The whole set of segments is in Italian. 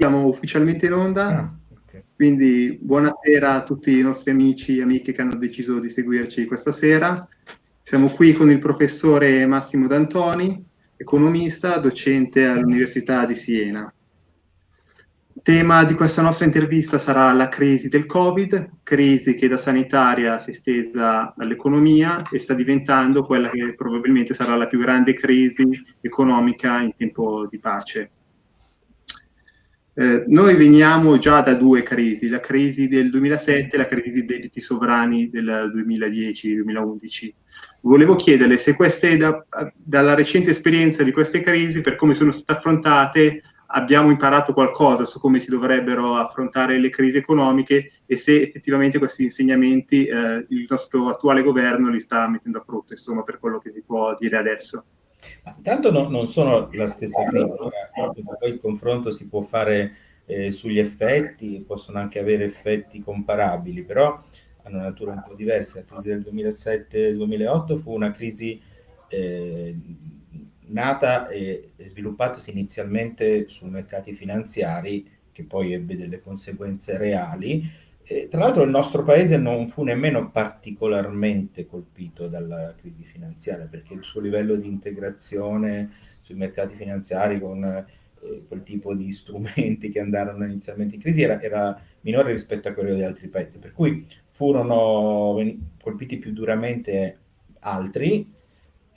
Siamo ufficialmente in onda, ah, okay. quindi buonasera a tutti i nostri amici e amiche che hanno deciso di seguirci questa sera. Siamo qui con il professore Massimo D'Antoni, economista, docente all'Università di Siena. Il tema di questa nostra intervista sarà la crisi del Covid, crisi che da sanitaria si è estesa all'economia e sta diventando quella che probabilmente sarà la più grande crisi economica in tempo di pace. Eh, noi veniamo già da due crisi, la crisi del 2007 e la crisi dei debiti sovrani del 2010-2011. Volevo chiederle se queste, da, dalla recente esperienza di queste crisi, per come sono state affrontate, abbiamo imparato qualcosa su come si dovrebbero affrontare le crisi economiche e se effettivamente questi insegnamenti eh, il nostro attuale governo li sta mettendo a frutto, insomma, per quello che si può dire adesso. Ma intanto no, non sono la stessa critica, poi il confronto si può fare eh, sugli effetti, possono anche avere effetti comparabili, però hanno natura un po' diversa. La crisi del 2007-2008 fu una crisi eh, nata e, sviluppatasi inizialmente su mercati finanziari, che poi ebbe delle conseguenze reali, eh, tra l'altro il nostro paese non fu nemmeno particolarmente colpito dalla crisi finanziaria perché il suo livello di integrazione sui mercati finanziari con eh, quel tipo di strumenti che andarono inizialmente in crisi era, era, minore rispetto a quello di altri paesi, per cui furono colpiti più duramente altri,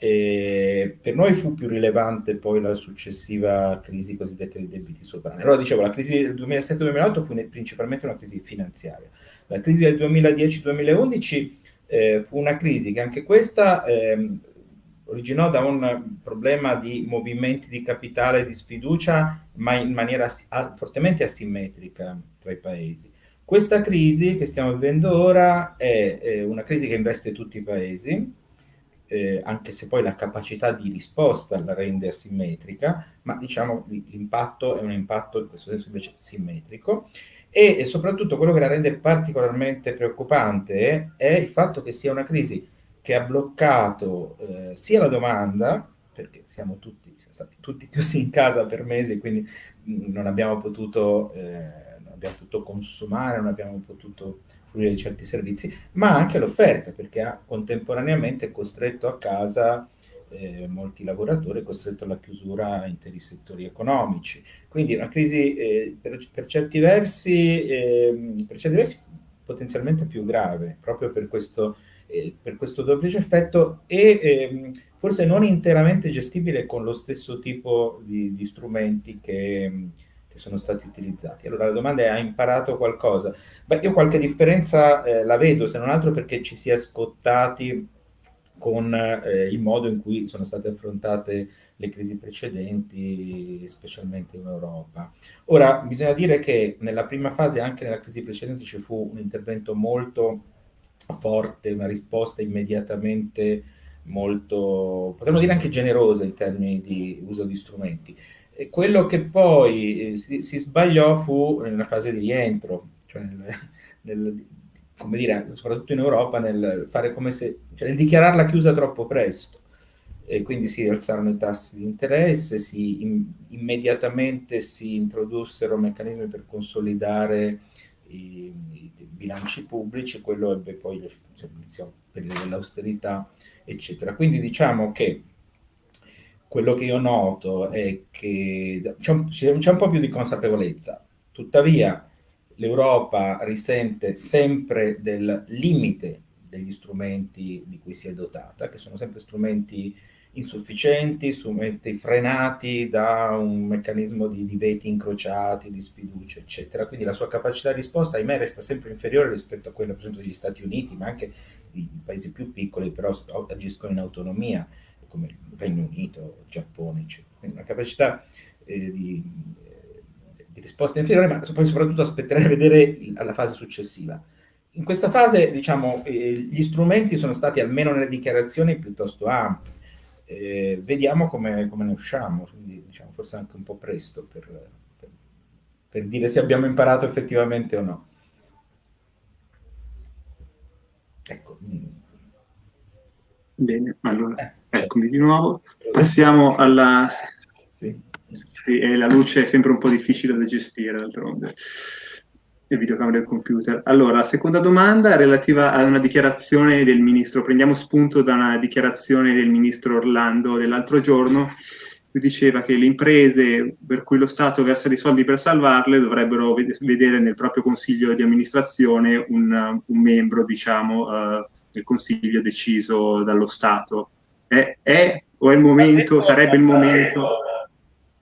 e per noi fu più rilevante poi la successiva crisi cosiddetta dei debiti sovrani. Allora dicevo, la crisi del 2007-2008 fu principalmente una crisi finanziaria. La crisi del 2010-2011 eh, fu una crisi che anche questa eh, originò da un problema di movimenti di capitale e di sfiducia, ma in maniera fortemente asimmetrica tra i paesi. Questa crisi che stiamo vivendo ora è, è una crisi che investe tutti i paesi, eh, anche se poi la capacità di risposta la rende asimmetrica, ma diciamo l'impatto è un impatto in questo senso invece simmetrico. E, e soprattutto quello che la rende particolarmente preoccupante è il fatto che sia una crisi che ha bloccato eh, sia la domanda, perché siamo tutti, siamo stati tutti chiusi in casa per mesi, quindi mh, non abbiamo potuto, eh, non abbiamo potuto consumare, non abbiamo potuto fruire di certi servizi, ma anche l'offerta, perché ha contemporaneamente costretto a casa eh, molti lavoratori, costretto alla chiusura interi settori economici. Quindi una crisi eh, per, per, certi versi, eh, per certi versi potenzialmente più grave, proprio per questo, eh, per questo duplice effetto e ehm, forse non interamente gestibile con lo stesso tipo di, di strumenti che che sono stati utilizzati. Allora la domanda è, ha imparato qualcosa? Beh, io qualche differenza eh, la vedo, se non altro perché ci si è scottati con eh, il modo in cui sono state affrontate le crisi precedenti, specialmente in Europa. Ora, bisogna dire che nella prima fase, anche nella crisi precedente, ci fu un intervento molto forte, una risposta immediatamente molto, potremmo dire anche generosa in termini di uso di strumenti. E quello che poi eh, si, si, sbagliò fu nella fase di rientro, cioè nel, nel, come dire, soprattutto in Europa, nel fare come se, cioè nel dichiararla chiusa troppo presto. E quindi si alzarono i tassi di interesse, si, in, immediatamente si introdussero meccanismi per consolidare i, i bilanci pubblici, quello ebbe poi cioè, periodo dell'austerità, eccetera. Quindi diciamo che quello che io noto è che c'è un, un, po' più di consapevolezza, tuttavia l'Europa risente sempre del limite degli strumenti di cui si è dotata, che sono sempre strumenti insufficienti, strumenti frenati da un meccanismo di, di veti incrociati, di sfiducia, eccetera. Quindi la sua capacità di risposta, ahimè, resta sempre inferiore rispetto a quella, per esempio, degli Stati Uniti, ma anche di paesi più piccoli, però agiscono in autonomia come il Regno Unito, Giappone, eccetera. Quindi una capacità eh, di, eh, di, risposta inferiore, ma poi soprattutto aspetterei a vedere il, alla fase successiva. In questa fase, diciamo, eh, gli strumenti sono stati, almeno nelle dichiarazioni, piuttosto ampi. Eh, vediamo come, come, ne usciamo, quindi diciamo, forse anche un po' presto per, per, per dire se abbiamo imparato effettivamente o no. Ecco. Bene, allora. Eh. Eccomi di nuovo. Passiamo alla... Sì. Sì, la luce è sempre un po' difficile da gestire, d'altronde il videocamera del computer. Allora, la seconda domanda è relativa a una dichiarazione del ministro. Prendiamo spunto da una dichiarazione del ministro Orlando dell'altro giorno, lui diceva che le imprese per cui lo Stato versa dei soldi per salvarle dovrebbero vedere nel proprio consiglio di amministrazione un, un membro, diciamo, uh, del consiglio deciso dallo Stato. È, è o è il momento, sarebbe il momento?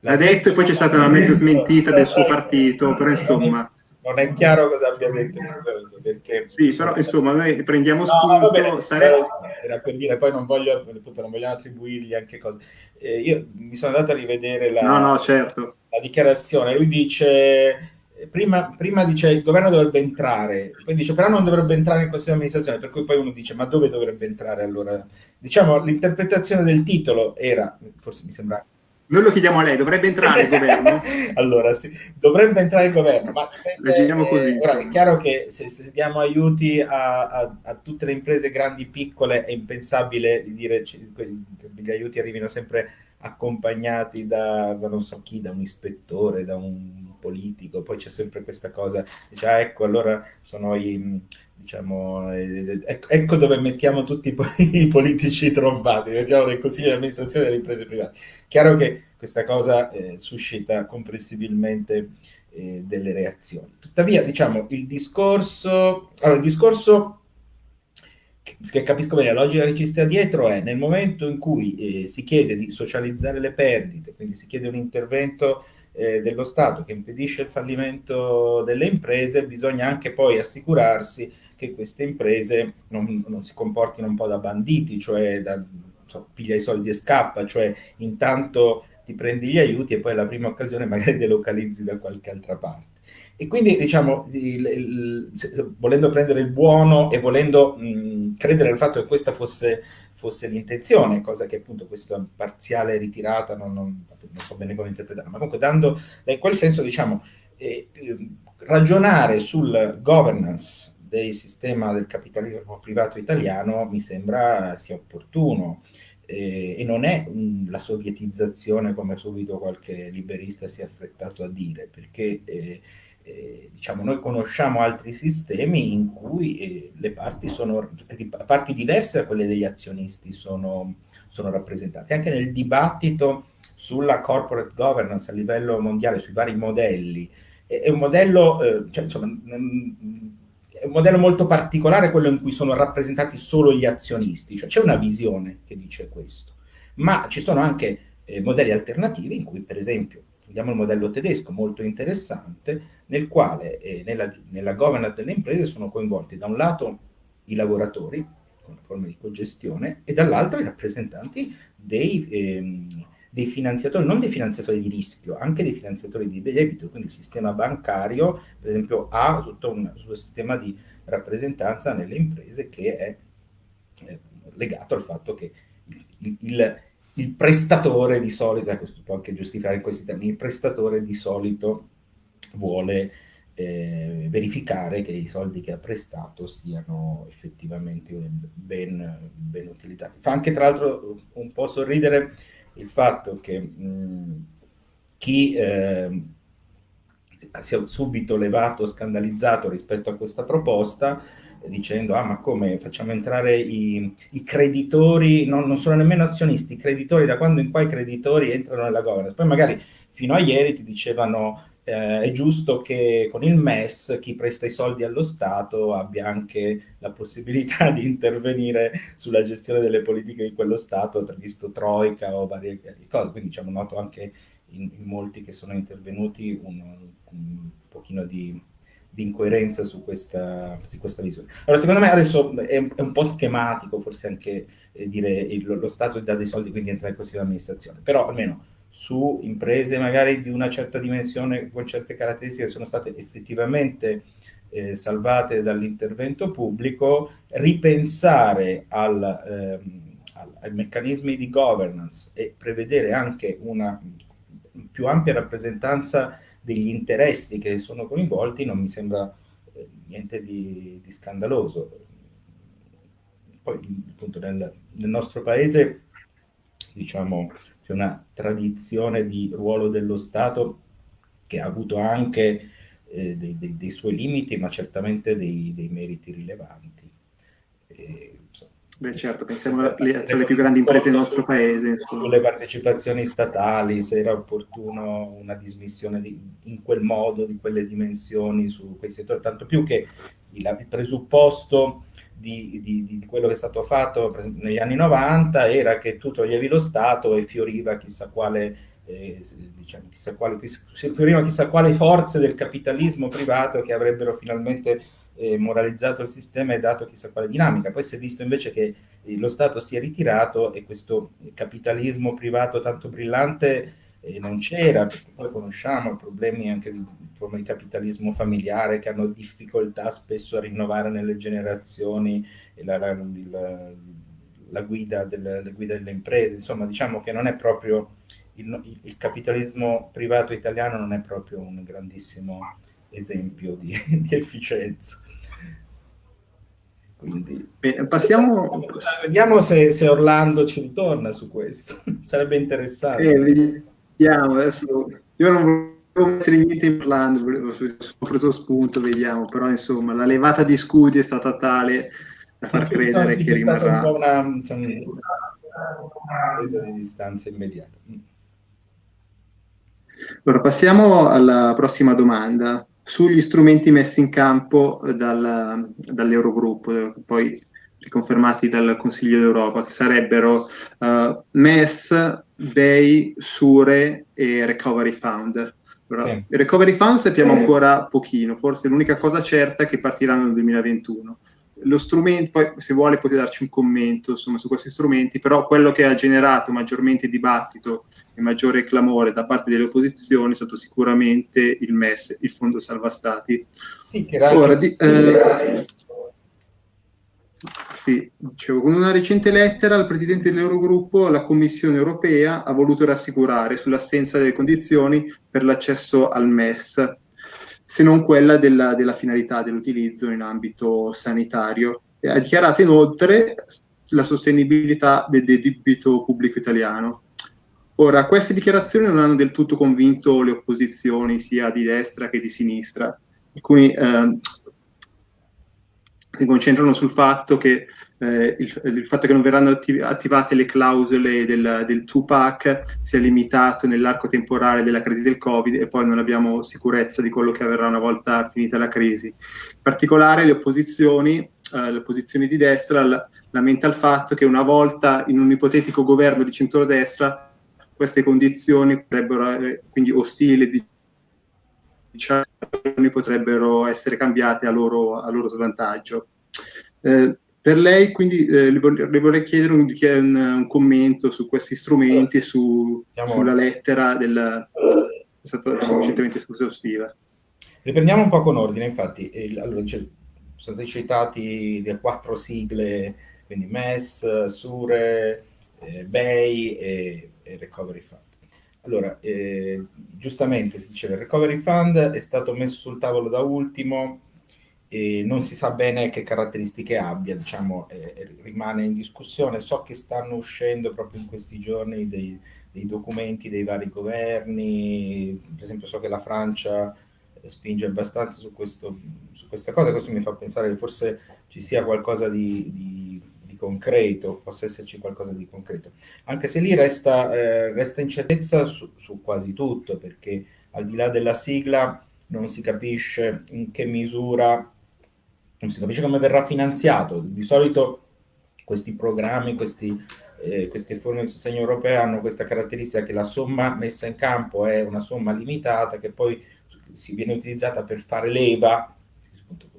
L'ha detto e poi c'è stata una mezza smentita del suo partito, però insomma non è chiaro cosa abbia detto perché sì però insomma noi prendiamo spunto no, bene, sarebbe... era per dire poi non voglio appunto, non vogliamo attribuirgli anche cose eh, io mi sono andato a rivedere la, no, no, certo. la dichiarazione lui dice prima, prima, dice il governo dovrebbe entrare poi dice però non dovrebbe entrare in consiglio di amministrazione per cui poi uno dice ma dove dovrebbe entrare allora diciamo l'interpretazione del titolo era forse mi sembra noi lo chiediamo a lei, dovrebbe entrare il governo? allora, sì, dovrebbe entrare il governo, ma dipende, così, ora, è chiaro che se, se diamo aiuti a, a, a, tutte le imprese grandi e piccole è impensabile di dire che gli aiuti arrivino sempre accompagnati da, non so chi, da un ispettore, da un politico, poi c'è sempre questa cosa, dice, ah, ecco, allora sono i, diciamo, eh, ecco, ecco dove mettiamo tutti i politici trombati, mettiamo nel consiglio di amministrazione delle imprese private. Chiaro che questa cosa eh, suscita comprensibilmente eh, delle reazioni. Tuttavia, diciamo, il discorso, allora, il discorso che, capisco bene, la logica che ci sta dietro è nel momento in cui eh, si chiede di socializzare le perdite, quindi si chiede un intervento eh, dello Stato che impedisce il fallimento delle imprese, bisogna anche poi assicurarsi che queste imprese non, non si comportino un po' da banditi, cioè da so, piglia i soldi e scappa, cioè intanto ti prendi gli aiuti e poi alla prima occasione magari delocalizzi da qualche altra parte. E quindi, diciamo, il, il, volendo prendere il buono e volendo mh, credere al fatto che questa fosse, fosse l'intenzione, cosa che appunto questa parziale ritirata non, non, non so bene come interpretarla, ma comunque dando, in quel senso, diciamo, eh, ragionare sul governance del sistema del capitalismo privato italiano mi sembra sia opportuno eh, e non è mh, la sovietizzazione come subito qualche liberista si è affrettato a dire, perché eh, eh, diciamo, noi conosciamo altri sistemi in cui eh, le parti sono parti diverse da quelle degli azionisti sono, sono rappresentate. Anche nel dibattito sulla corporate governance a livello mondiale, sui vari modelli, è, è un modello, eh, cioè, insomma, non, è un modello molto particolare quello in cui sono rappresentati solo gli azionisti, cioè c'è una visione che dice questo, ma ci sono anche eh, modelli alternativi in cui per esempio prendiamo il modello tedesco molto interessante, nel quale eh, nella, nella, governance delle imprese sono coinvolti da un lato i lavoratori, con una forma di cogestione, e dall'altro i rappresentanti dei, ehm, dei, finanziatori, non dei finanziatori di rischio, anche dei finanziatori di debito, quindi il sistema bancario, per esempio, ha tutto un, un sistema di rappresentanza nelle imprese che è eh, legato al fatto che il, il il prestatore di solito, ecco, si può anche giustificare in questi termini, il prestatore di solito vuole eh, verificare che i soldi che ha prestato siano effettivamente ben, ben utilizzati. Fa anche tra l'altro un po' sorridere il fatto che mh, chi eh, si è subito levato, scandalizzato rispetto a questa proposta, dicendo ah ma come facciamo entrare i, i creditori, non, non, sono nemmeno azionisti, i creditori, da quando in qua i creditori entrano nella governance. Poi magari fino a ieri ti dicevano eh, è giusto che con il MES chi presta i soldi allo Stato abbia anche la possibilità di intervenire sulla gestione delle politiche di quello Stato, visto Troica o varie cose, quindi diciamo noto anche in, in molti che sono intervenuti un, un pochino di di incoerenza su questa, su questa visione. Allora, secondo me adesso è, è un po' schematico, forse anche eh, dire il, lo Stato dà dei soldi, quindi entra in consiglio di amministrazione, però almeno su imprese magari di una certa dimensione con certe caratteristiche sono state effettivamente eh, salvate dall'intervento pubblico, ripensare al, ehm, al, ai meccanismi di governance e prevedere anche una più ampia rappresentanza degli interessi che sono coinvolti non mi sembra eh, niente di, di, scandaloso. Poi appunto nel, nel, nostro paese diciamo c'è una tradizione di ruolo dello Stato che ha avuto anche eh, dei, dei, dei, suoi limiti, ma certamente dei, dei meriti rilevanti. E, Beh certo, pensiamo alle, alle più grandi imprese del nostro paese. Sulle partecipazioni statali, se era opportuno una dismissione di, in quel modo, di quelle dimensioni su quei settori, tanto più che il, il presupposto di, di, di, quello che è stato fatto negli anni 90 era che tu toglievi lo Stato e fioriva chissà quale, eh, diciamo, chissà quale, fioriva chissà quale forze del capitalismo privato che avrebbero finalmente eh, moralizzato il sistema e dato chissà quale dinamica. Poi si è visto invece che eh, lo Stato si è ritirato e questo capitalismo privato tanto brillante eh, non c'era, perché poi conosciamo problemi anche di, problemi di capitalismo familiare che hanno difficoltà spesso a rinnovare nelle generazioni la, la, la, la guida, le guida delle imprese, insomma diciamo che non è proprio il, il, capitalismo privato italiano non è proprio un grandissimo esempio di, di efficienza. Quindi, Bene, passiamo... Vediamo se, se, Orlando ci ritorna su questo, sarebbe interessante. Eh, vediamo, adesso io non volevo mettere niente in plan, ho preso spunto, vediamo, però insomma la levata di scudi è stata tale da far credere che rimarrà... Un una, diciamo, una presa di distanza immediata. Allora, passiamo alla prossima domanda sugli strumenti messi in campo dal, dall'Eurogruppo, poi riconfermati dal Consiglio d'Europa, che sarebbero uh, MES, BEI, SURE e Recovery Fund. Allora, sì. Il Recovery Fund sappiamo ancora pochino, forse l'unica cosa certa è che partiranno nel 2021. Lo strumento, poi se vuole potete darci un commento insomma, su questi strumenti, però quello che ha generato maggiormente dibattito e maggiore clamore da parte delle opposizioni è stato sicuramente il MES, il Fondo Salva Stati. Sì, che era Ora, di, eh, sì, dicevo, con una recente lettera al Presidente dell'Eurogruppo la Commissione europea ha voluto rassicurare sull'assenza delle condizioni per l'accesso al MES, se non quella della, della finalità dell'utilizzo in ambito sanitario. E ha dichiarato inoltre la sostenibilità del debito pubblico italiano. Ora, queste dichiarazioni non hanno del tutto convinto le opposizioni sia di destra che di sinistra. Alcuni eh, si concentrano sul fatto che eh, il, il, fatto che non verranno attiv- attivate le clausole del, del Tupac sia limitato nell'arco temporale della crisi del Covid e poi non abbiamo sicurezza di quello che avverrà una volta finita la crisi. In particolare le opposizioni, eh, le opposizioni di destra lamenta il fatto che una volta in un ipotetico governo di centrodestra queste condizioni potrebbero, eh, quindi ostili, diciamo, potrebbero essere cambiate a loro, a loro svantaggio. Eh, per lei, quindi, eh, le, vorrei, chiedere un, un, un, commento su questi strumenti su, sulla lettera del... è stata sufficientemente esaustiva. Riprendiamo un po' con ordine, infatti, il, allora, sono stati citati le quattro sigle, quindi MES, SURE, eh, BEI e, e Recovery Fund. Allora, eh, giustamente si diceva, il Recovery Fund è stato messo sul tavolo da ultimo e non si sa bene che caratteristiche abbia, diciamo, eh, rimane in discussione. So che stanno uscendo proprio in questi giorni dei, dei, documenti dei vari governi, per esempio so che la Francia spinge abbastanza su, questo, su questa cosa, questo mi fa pensare che forse ci sia qualcosa di, di concreto, possa esserci qualcosa di concreto. Anche se lì resta, eh, resta incertezza su, su, quasi tutto, perché al di là della sigla non si capisce in che misura, non si capisce come verrà finanziato. Di solito questi programmi, questi, eh, queste forme di sostegno europee hanno questa caratteristica che la somma messa in campo è una somma limitata che poi si viene utilizzata per fare leva,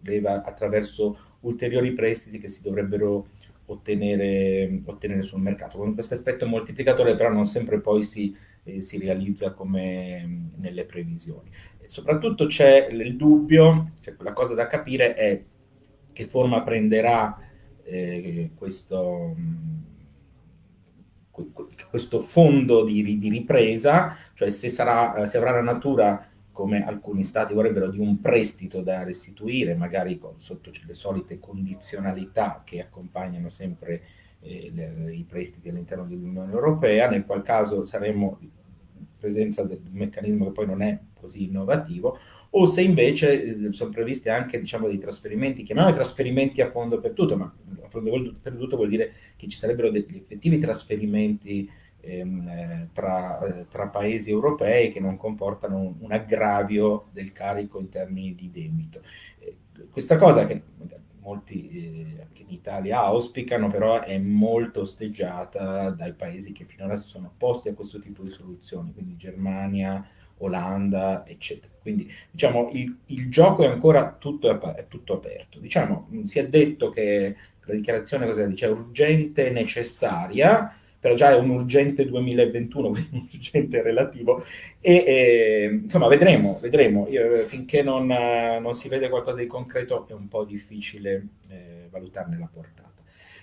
leva attraverso ulteriori prestiti che si dovrebbero ottenere, ottenere sul mercato. Con questo effetto moltiplicatore però non sempre poi si, eh, si realizza come mh, nelle previsioni. E soprattutto c'è il dubbio, cioè la cosa da capire è che forma prenderà eh, questo, mh, questo fondo di, di, ripresa, cioè se, sarà, se avrà la natura come alcuni stati vorrebbero, di un prestito da restituire, magari con, sotto le solite condizionalità che accompagnano sempre eh, le, i prestiti all'interno dell'Unione Europea, nel qual caso saremmo in presenza del meccanismo che poi non è così innovativo, o se invece eh, sono previsti anche diciamo, dei trasferimenti, chiamiamoli trasferimenti a fondo perduto, ma a fondo perduto vuol dire che ci sarebbero degli effettivi trasferimenti ehm, eh, tra, eh, tra, paesi europei che non comportano un, un, aggravio del carico in termini di debito. Eh, questa cosa che molti eh, anche in Italia auspicano, però è molto osteggiata dai paesi che finora si sono opposti a questo tipo di soluzioni, quindi Germania, Olanda, eccetera. Quindi diciamo il, il gioco è ancora tutto, è tutto aperto. Diciamo, si è detto che la dichiarazione cosa dice? urgente e necessaria, però già è un urgente 2021, quindi un urgente relativo, e, e insomma vedremo, vedremo. Io, finché non, non, si vede qualcosa di concreto è un po' difficile eh, valutarne la portata.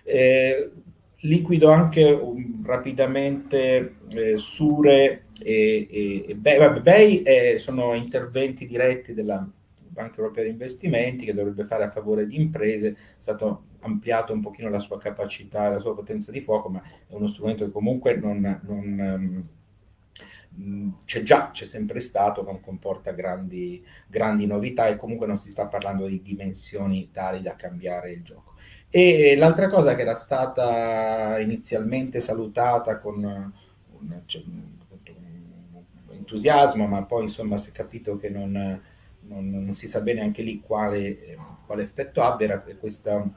Eh, liquido anche um, rapidamente eh, Sure e, e, e BEI, BEI eh, sono interventi diretti della Banca Europea di Investimenti che dovrebbe fare a favore di imprese, è stato ampliato un pochino la sua capacità, la sua potenza di fuoco, ma è uno strumento che comunque non, non um, c'è già, c'è sempre stato, non comporta grandi, grandi novità e comunque non si sta parlando di dimensioni tali da cambiare il gioco. E l'altra cosa che era stata inizialmente salutata con un, cioè, un entusiasmo, ma poi insomma si è capito che non, non, non si sa bene anche lì quale, quale effetto abbia, era questo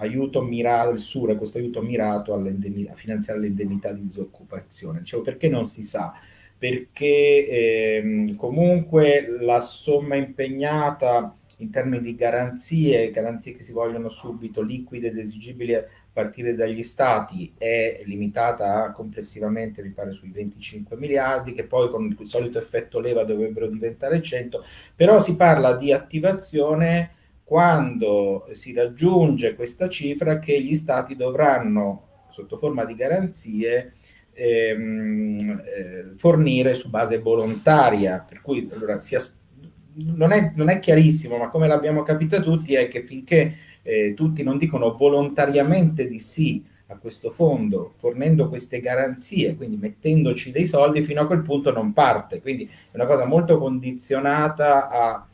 aiuto mirato, il SURE, questo aiuto mirato a finanziare l'indennità di disoccupazione. Dicevo, perché non si sa? Perché ehm, comunque la somma impegnata in termini di garanzie, garanzie che si vogliono subito, liquide ed esigibili a partire dagli stati, è limitata a complessivamente, mi pare, sui 25 miliardi, che poi con il solito effetto leva dovrebbero diventare 100, però si parla di attivazione quando si raggiunge questa cifra che gli stati dovranno, sotto forma di garanzie, ehm, eh, fornire su base volontaria, per cui allora, non è, non è, chiarissimo, ma come l'abbiamo capito tutti è che finché eh, tutti non dicono volontariamente di sì a questo fondo, fornendo queste garanzie, quindi mettendoci dei soldi, fino a quel punto non parte. Quindi è una cosa molto condizionata a,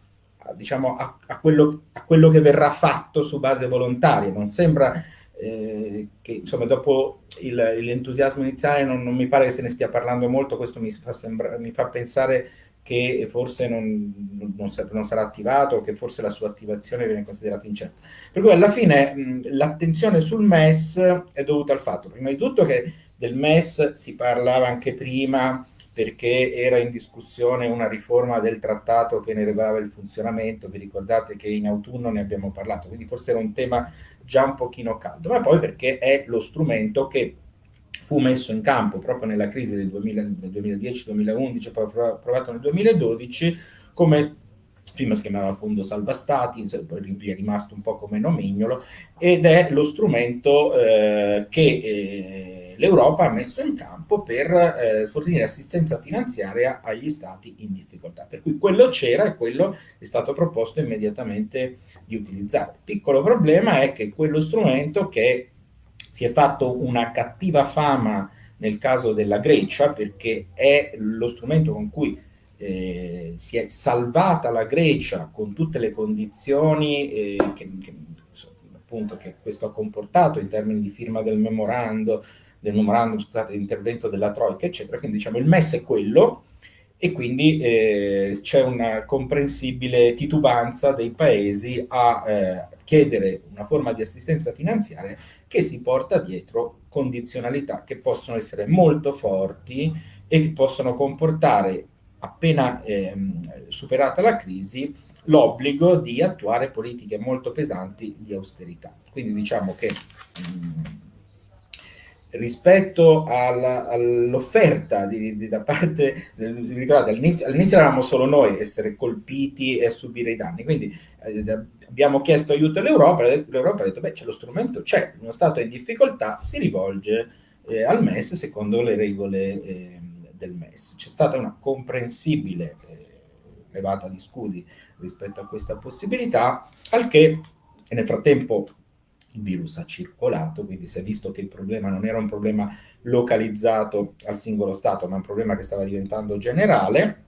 diciamo, a, a quello, quello, che verrà fatto su base volontaria. Non sembra eh, che, insomma, dopo l'entusiasmo iniziale non, non, mi pare che se ne stia parlando molto, questo mi fa, sembra, mi fa pensare che forse non, non, non, sarà attivato, che forse la sua attivazione viene considerata incerta. Per cui alla fine l'attenzione sul MES è dovuta al fatto, prima di tutto, che del MES si parlava anche prima perché era in discussione una riforma del trattato che ne regolava il funzionamento, vi ricordate che in autunno ne abbiamo parlato, quindi forse era un tema già un pochino caldo, ma poi perché è lo strumento che fu messo in campo proprio nella crisi del, del 2010-2011, poi approvato nel 2012, come prima si chiamava Fondo Salva Stati, poi è rimasto un po' come nomignolo, ed è lo strumento eh, che eh, l'Europa ha messo in campo per eh, fornire assistenza finanziaria agli stati in difficoltà. Per cui quello c'era e quello è stato proposto immediatamente di utilizzare. Il piccolo problema è che quello strumento che si è fatto una cattiva fama nel caso della Grecia perché è lo strumento con cui eh, si è salvata la Grecia con tutte le condizioni eh, che, che, appunto, che, questo ha comportato in termini di firma del memorando, del memorandum, scusate, di intervento della Troica, eccetera. Quindi diciamo il MES è quello e quindi eh, c'è una comprensibile titubanza dei paesi a eh, chiedere una forma di assistenza finanziaria che si porta dietro condizionalità che possono essere molto forti e che possono comportare, appena ehm, superata la crisi, l'obbligo di attuare politiche molto pesanti di austerità. Quindi diciamo che mh, mm, rispetto all'offerta di, da parte, ricordate, all'inizio, all'inizio, eravamo solo noi essere colpiti e subire i danni, quindi eh, abbiamo chiesto aiuto all'Europa, l'Europa ha detto, beh, c'è lo strumento, c'è, uno Stato in difficoltà si rivolge eh, al MES secondo le regole eh, del MES. C'è stata una comprensibile eh, levata di scudi rispetto a questa possibilità, al che, nel frattempo il virus ha circolato, quindi si è visto che il problema non era un problema localizzato al singolo Stato, ma un problema che stava diventando generale.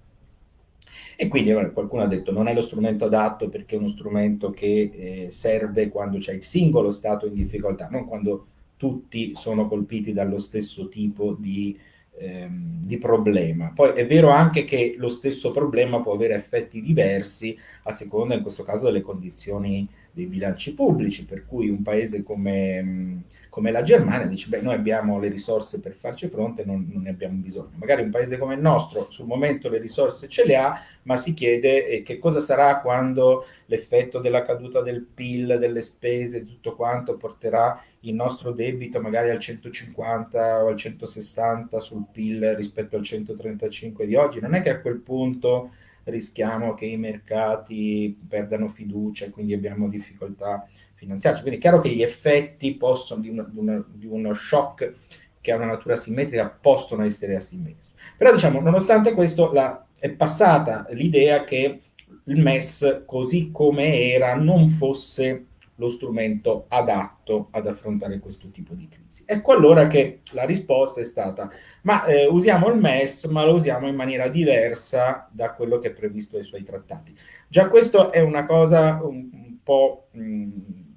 E quindi qualcuno ha detto non è lo strumento adatto perché è uno strumento che eh, serve quando c'è il singolo Stato in difficoltà, non quando tutti sono colpiti dallo stesso tipo di ehm, di problema. Poi è vero anche che lo stesso problema può avere effetti diversi a seconda, in questo caso, delle condizioni dei bilanci pubblici, per cui un paese come, come la Germania dice, beh, noi abbiamo le risorse per farci fronte, non, non, ne abbiamo bisogno. Magari un paese come il nostro, sul momento le risorse ce le ha, ma si chiede eh, che cosa sarà quando l'effetto della caduta del PIL, delle spese, tutto quanto porterà il nostro debito magari al 150 o al 160 sul PIL rispetto al 135 di oggi. Non è che a quel punto rischiamo che i mercati perdano fiducia e quindi abbiamo difficoltà finanziarie. Quindi è chiaro che gli effetti possono, di, una, di, una, di uno shock che ha una natura simmetrica possono essere asimmetrici. Però diciamo, nonostante questo, la, è passata l'idea che il MES, così come era, non fosse lo strumento adatto ad affrontare questo tipo di crisi. Ecco allora che la risposta è stata, ma eh, usiamo il MES, ma lo usiamo in maniera diversa da quello che è previsto dai suoi trattati. Già questo è una cosa un, un po'... Mh, mm,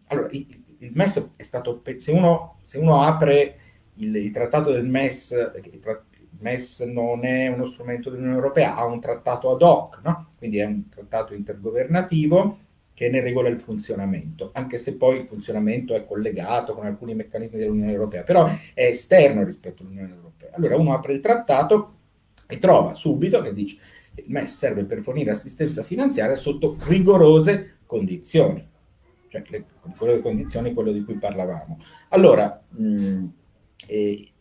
allora, il, il, MES è stato... Se uno, se uno apre il, il, trattato del MES, il, tra, il MES non è uno strumento dell'Unione Europea, ha un trattato ad hoc, no? quindi è un trattato intergovernativo, che ne regola il funzionamento, anche se poi il funzionamento è collegato con alcuni meccanismi dell'Unione Europea, però è esterno rispetto all'Unione Europea. Allora uno apre il trattato e trova subito che dice il MES serve per fornire assistenza finanziaria sotto rigorose condizioni, cioè le, quelle condizioni, quello di cui parlavamo. Allora, mh, eh,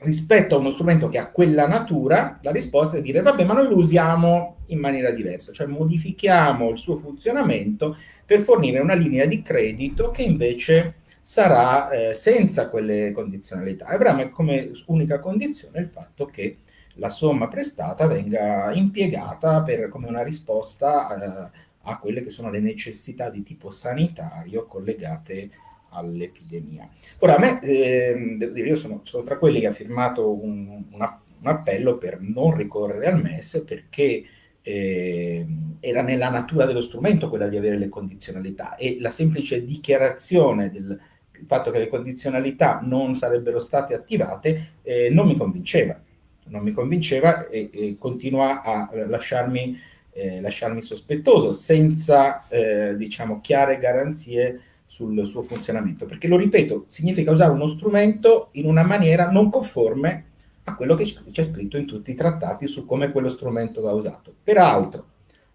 rispetto a uno strumento che ha quella natura, la risposta è dire vabbè ma noi lo usiamo in maniera diversa, cioè modifichiamo il suo funzionamento per fornire una linea di credito che invece sarà eh, senza quelle condizionalità. Avrà come unica condizione il fatto che la somma prestata venga impiegata per, come una risposta eh, a quelle che sono le necessità di tipo sanitario collegate all'epidemia. Ora, a me, eh, io sono, sono, tra quelli che ha firmato un, una, un, appello per non ricorrere al MES perché eh, era nella natura dello strumento quella di avere le condizionalità e la semplice dichiarazione del fatto che le condizionalità non sarebbero state attivate eh, non mi convinceva, non mi convinceva e, e continua a lasciarmi, eh, lasciarmi sospettoso senza eh, diciamo chiare garanzie sul suo funzionamento, perché lo ripeto, significa usare uno strumento in una maniera non conforme a quello che c'è scritto in tutti i trattati su come quello strumento va usato. Peraltro,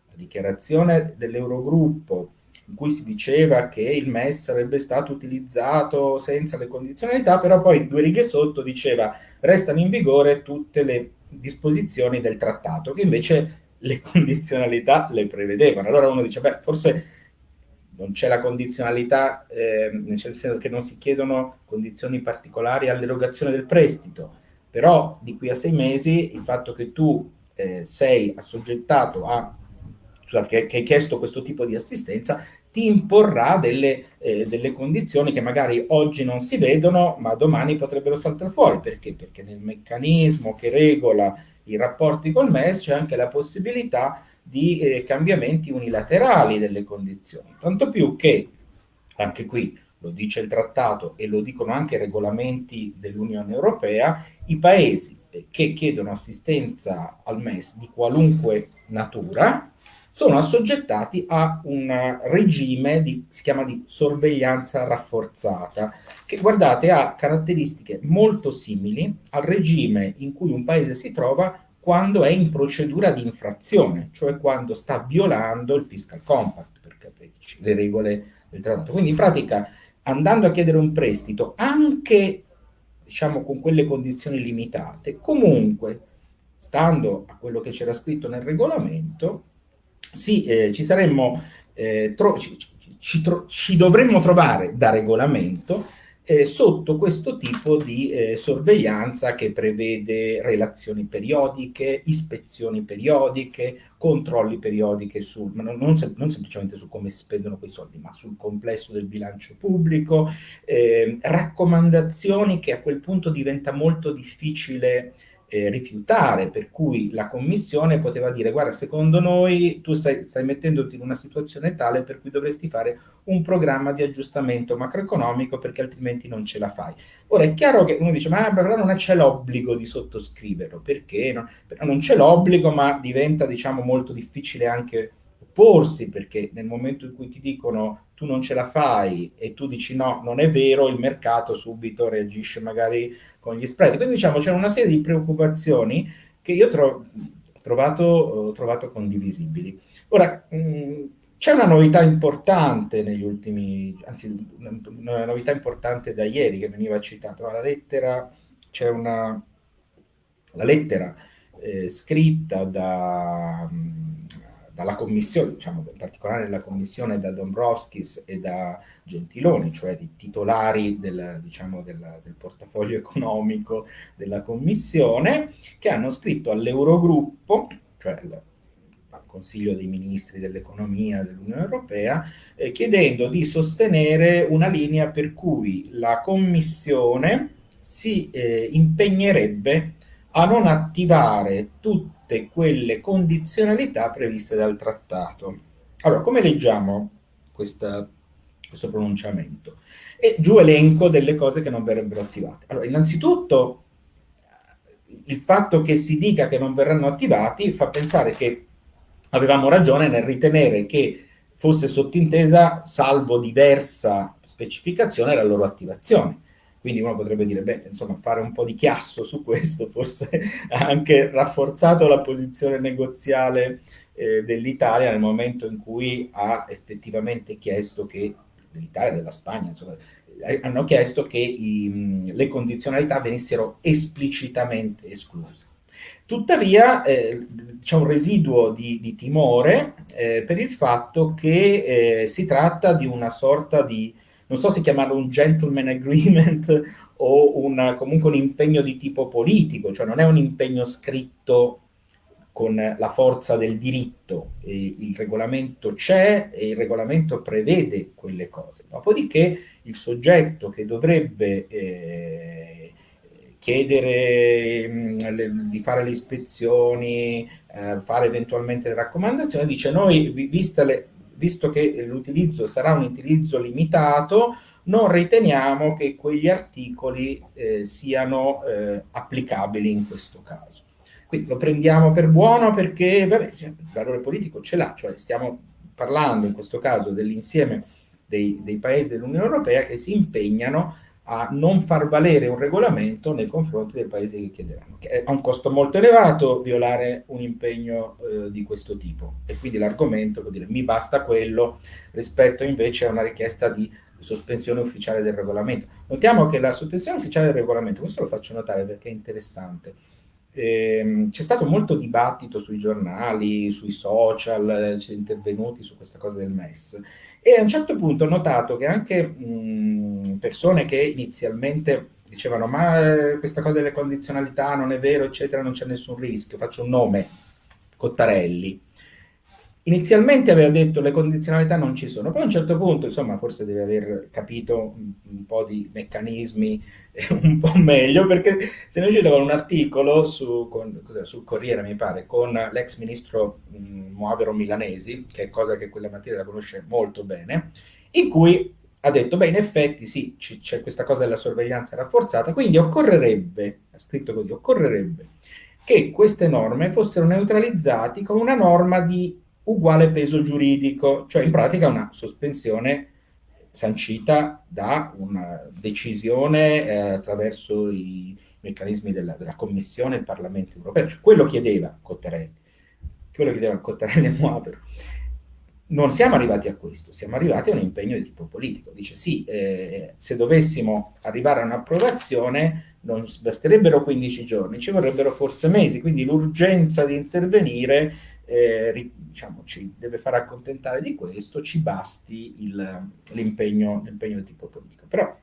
la dichiarazione dell'Eurogruppo in cui si diceva che il MES sarebbe stato utilizzato senza le condizionalità, però poi due righe sotto diceva restano in vigore tutte le disposizioni del trattato, che invece le condizionalità le prevedevano. Allora uno dice, beh, forse non c'è la condizionalità, eh, nel senso che non si chiedono condizioni particolari all'erogazione del prestito, però di qui a sei mesi il fatto che tu eh, sei assoggettato a, scusate, che, che, hai chiesto questo tipo di assistenza, ti imporrà delle, eh, delle, condizioni che magari oggi non si vedono, ma domani potrebbero saltare fuori. Perché? Perché nel meccanismo che regola i rapporti col MES c'è anche la possibilità di eh, cambiamenti unilaterali delle condizioni. Tanto più che, anche qui lo dice il trattato e lo dicono anche i regolamenti dell'Unione Europea, i paesi eh, che chiedono assistenza al MES di qualunque natura sono assoggettati a un regime di, si chiama di sorveglianza rafforzata, che guardate ha caratteristiche molto simili al regime in cui un paese si trova quando è in procedura di infrazione, cioè quando sta violando il fiscal compact, per capirci, le regole del trattato. Quindi in pratica andando a chiedere un prestito, anche diciamo con quelle condizioni limitate, comunque stando a quello che c'era scritto nel regolamento, sì, eh, ci saremmo, eh, ci, ci, ci, ci, dovremmo trovare da regolamento eh, sotto questo tipo di eh, sorveglianza che prevede relazioni periodiche, ispezioni periodiche, controlli periodiche sul, ma non, non, non, semplicemente su come si spendono quei soldi, ma sul complesso del bilancio pubblico, eh, raccomandazioni che a quel punto diventa molto difficile eh, rifiutare, per cui la commissione poteva dire guarda secondo noi tu stai, stai, mettendoti in una situazione tale per cui dovresti fare un programma di aggiustamento macroeconomico perché altrimenti non ce la fai. Ora è chiaro che uno dice ma però non c'è l'obbligo di sottoscriverlo, perché no? non c'è l'obbligo ma diventa diciamo molto difficile anche opporsi perché nel momento in cui ti dicono tu non ce la fai e tu dici no, non è vero, il mercato subito reagisce magari con gli spread. Quindi diciamo c'è una serie di preoccupazioni che io tro trovato, ho trovato condivisibili. Ora, c'è una novità importante negli ultimi, anzi una, novità importante da ieri che veniva citata, la lettera, c'è una, la lettera eh, scritta da... Mh, dalla commissione, diciamo in particolare la commissione da Dombrovskis e da Gentiloni, cioè i titolari del, diciamo, del, del portafoglio economico della commissione, che hanno scritto all'Eurogruppo, cioè al Consiglio dei Ministri dell'Economia dell'Unione Europea, eh, chiedendo di sostenere una linea per cui la Commissione si eh, impegnerebbe a non attivare tutte quelle condizionalità previste dal trattato. Allora, come leggiamo questa, questo pronunciamento? E giù elenco delle cose che non verrebbero attivate. Allora, innanzitutto, il fatto che si dica che non verranno attivati fa pensare che avevamo ragione nel ritenere che fosse sottintesa, salvo diversa specificazione, la loro attivazione. Quindi uno potrebbe dire, beh, insomma, fare un po' di chiasso su questo forse ha anche rafforzato la posizione negoziale eh, dell'Italia nel momento in cui ha effettivamente chiesto che l'Italia e della Spagna, insomma, eh, hanno chiesto che i, le condizionalità venissero esplicitamente escluse. Tuttavia eh, c'è un residuo di, di timore eh, per il fatto che eh, si tratta di una sorta di non so se chiamarlo un gentleman agreement o una, comunque un impegno di tipo politico, cioè non è un impegno scritto con la forza del diritto, e il regolamento c'è e il regolamento prevede quelle cose. Dopodiché il soggetto che dovrebbe eh, chiedere mh, mm, di fare le ispezioni, eh, fare eventualmente le raccomandazioni, dice noi, viste le, visto che l'utilizzo sarà un utilizzo limitato, non riteniamo che quegli articoli eh, siano eh, applicabili in questo caso. Quindi lo prendiamo per buono perché vabbè, cioè, il valore politico ce l'ha, cioè stiamo parlando in questo caso dell'insieme dei, dei paesi dell'Unione Europea che si impegnano a non far valere un regolamento nei confronti dei paesi che chiederanno. Che ha un costo molto elevato violare un impegno eh, di questo tipo e quindi l'argomento vuol dire mi basta quello rispetto invece a una richiesta di sospensione ufficiale del regolamento. Notiamo che la sospensione ufficiale del regolamento, questo lo faccio notare perché è interessante, eh, c'è stato molto dibattito sui giornali, sui social, c'è intervenuti su questa cosa del MES e a un certo punto ho notato che anche mh, persone che inizialmente dicevano ma eh, questa cosa delle condizionalità non è vero, eccetera, non c'è nessun rischio, faccio un nome, Cottarelli, inizialmente aveva detto le condizionalità non ci sono, poi a un certo punto, insomma, forse deve aver capito un, un po' di meccanismi un po' meglio, perché se ne è uscito con un articolo su, con, sul Corriere, mi pare, con l'ex ministro mh, Moavero Milanesi, che è cosa che quella materia la conosce molto bene, in cui ha detto, beh, in effetti sì, c'è questa cosa della sorveglianza rafforzata, quindi occorrerebbe, ha scritto così, occorrerebbe che queste norme fossero neutralizzate con una norma di uguale peso giuridico, cioè in pratica una sospensione sancita da una decisione eh, attraverso i meccanismi della, della Commissione e del Parlamento europeo. Cioè, quello chiedeva Cottarelli, quello chiedeva Cottarelli e Muavero. Non siamo arrivati a questo, siamo arrivati a un impegno di tipo politico. Dice sì, eh, se dovessimo arrivare a un'approvazione non basterebbero 15 giorni, ci vorrebbero forse mesi, quindi l'urgenza di intervenire eh, diciamo, ci deve far accontentare di questo, ci basti l'impegno di tipo politico. Però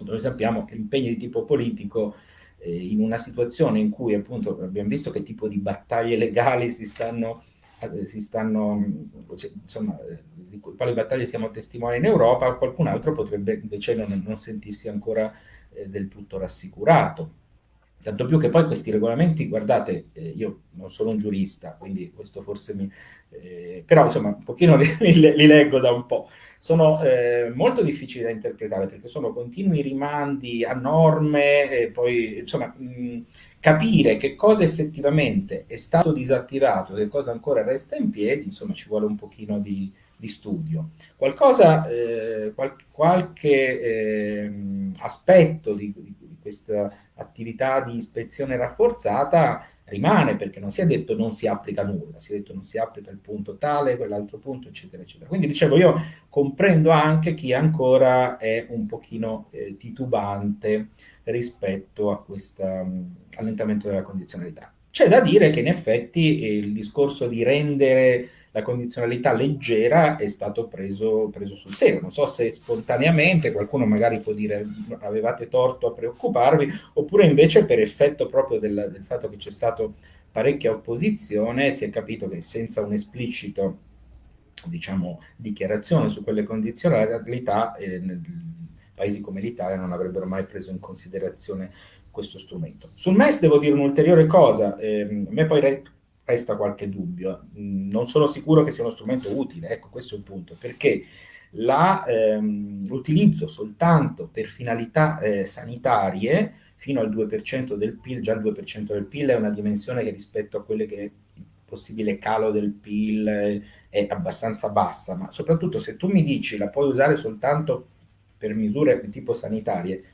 noi sappiamo che l'impegno di tipo politico eh, in una situazione in cui appunto abbiamo visto che tipo di battaglie legali si stanno, eh, si stanno insomma, eh, di quali battaglie siamo testimoni in Europa, qualcun altro potrebbe invece non, non sentirsi ancora eh, del tutto rassicurato. Tanto più che poi questi regolamenti, guardate, eh, io non sono un giurista, quindi questo forse mi... Eh, però insomma un pochino li, li, li leggo da un po' sono eh, molto difficili da interpretare perché sono continui rimandi a norme e poi insomma mh, capire che cosa effettivamente è stato disattivato, che cosa ancora resta in piedi, insomma ci vuole un pochino di, di studio. Qualcosa, eh, qual qualche eh, aspetto di, di, questa attività di ispezione rafforzata rimane perché non si è detto non si applica nulla, si è detto non si applica il punto tale, quell'altro punto, eccetera, eccetera. Quindi dicevo, io comprendo anche chi ancora è un pochino eh, titubante rispetto a questo um, allentamento della condizionalità. C'è da dire che in effetti eh, il discorso di rendere la condizionalità leggera è stato preso, preso, sul serio. Non so se spontaneamente qualcuno magari può dire avevate torto a preoccuparvi, oppure invece per effetto proprio del, del fatto che c'è stato parecchia opposizione si è capito che senza un esplicito diciamo, dichiarazione su quelle condizionalità eh, paesi come l'Italia non avrebbero mai preso in considerazione questo strumento. Sul MES devo dire un'ulteriore cosa, eh, a me poi resta qualche dubbio. Mm, non sono sicuro che sia uno strumento utile, ecco questo è il punto, perché ehm, l'utilizzo ehm, soltanto per finalità eh, sanitarie fino al 2% del PIL, già il 2% del PIL è una dimensione che rispetto a quelle che il possibile calo del PIL eh, è abbastanza bassa, ma soprattutto se tu mi dici la puoi usare soltanto per misure tipo sanitarie,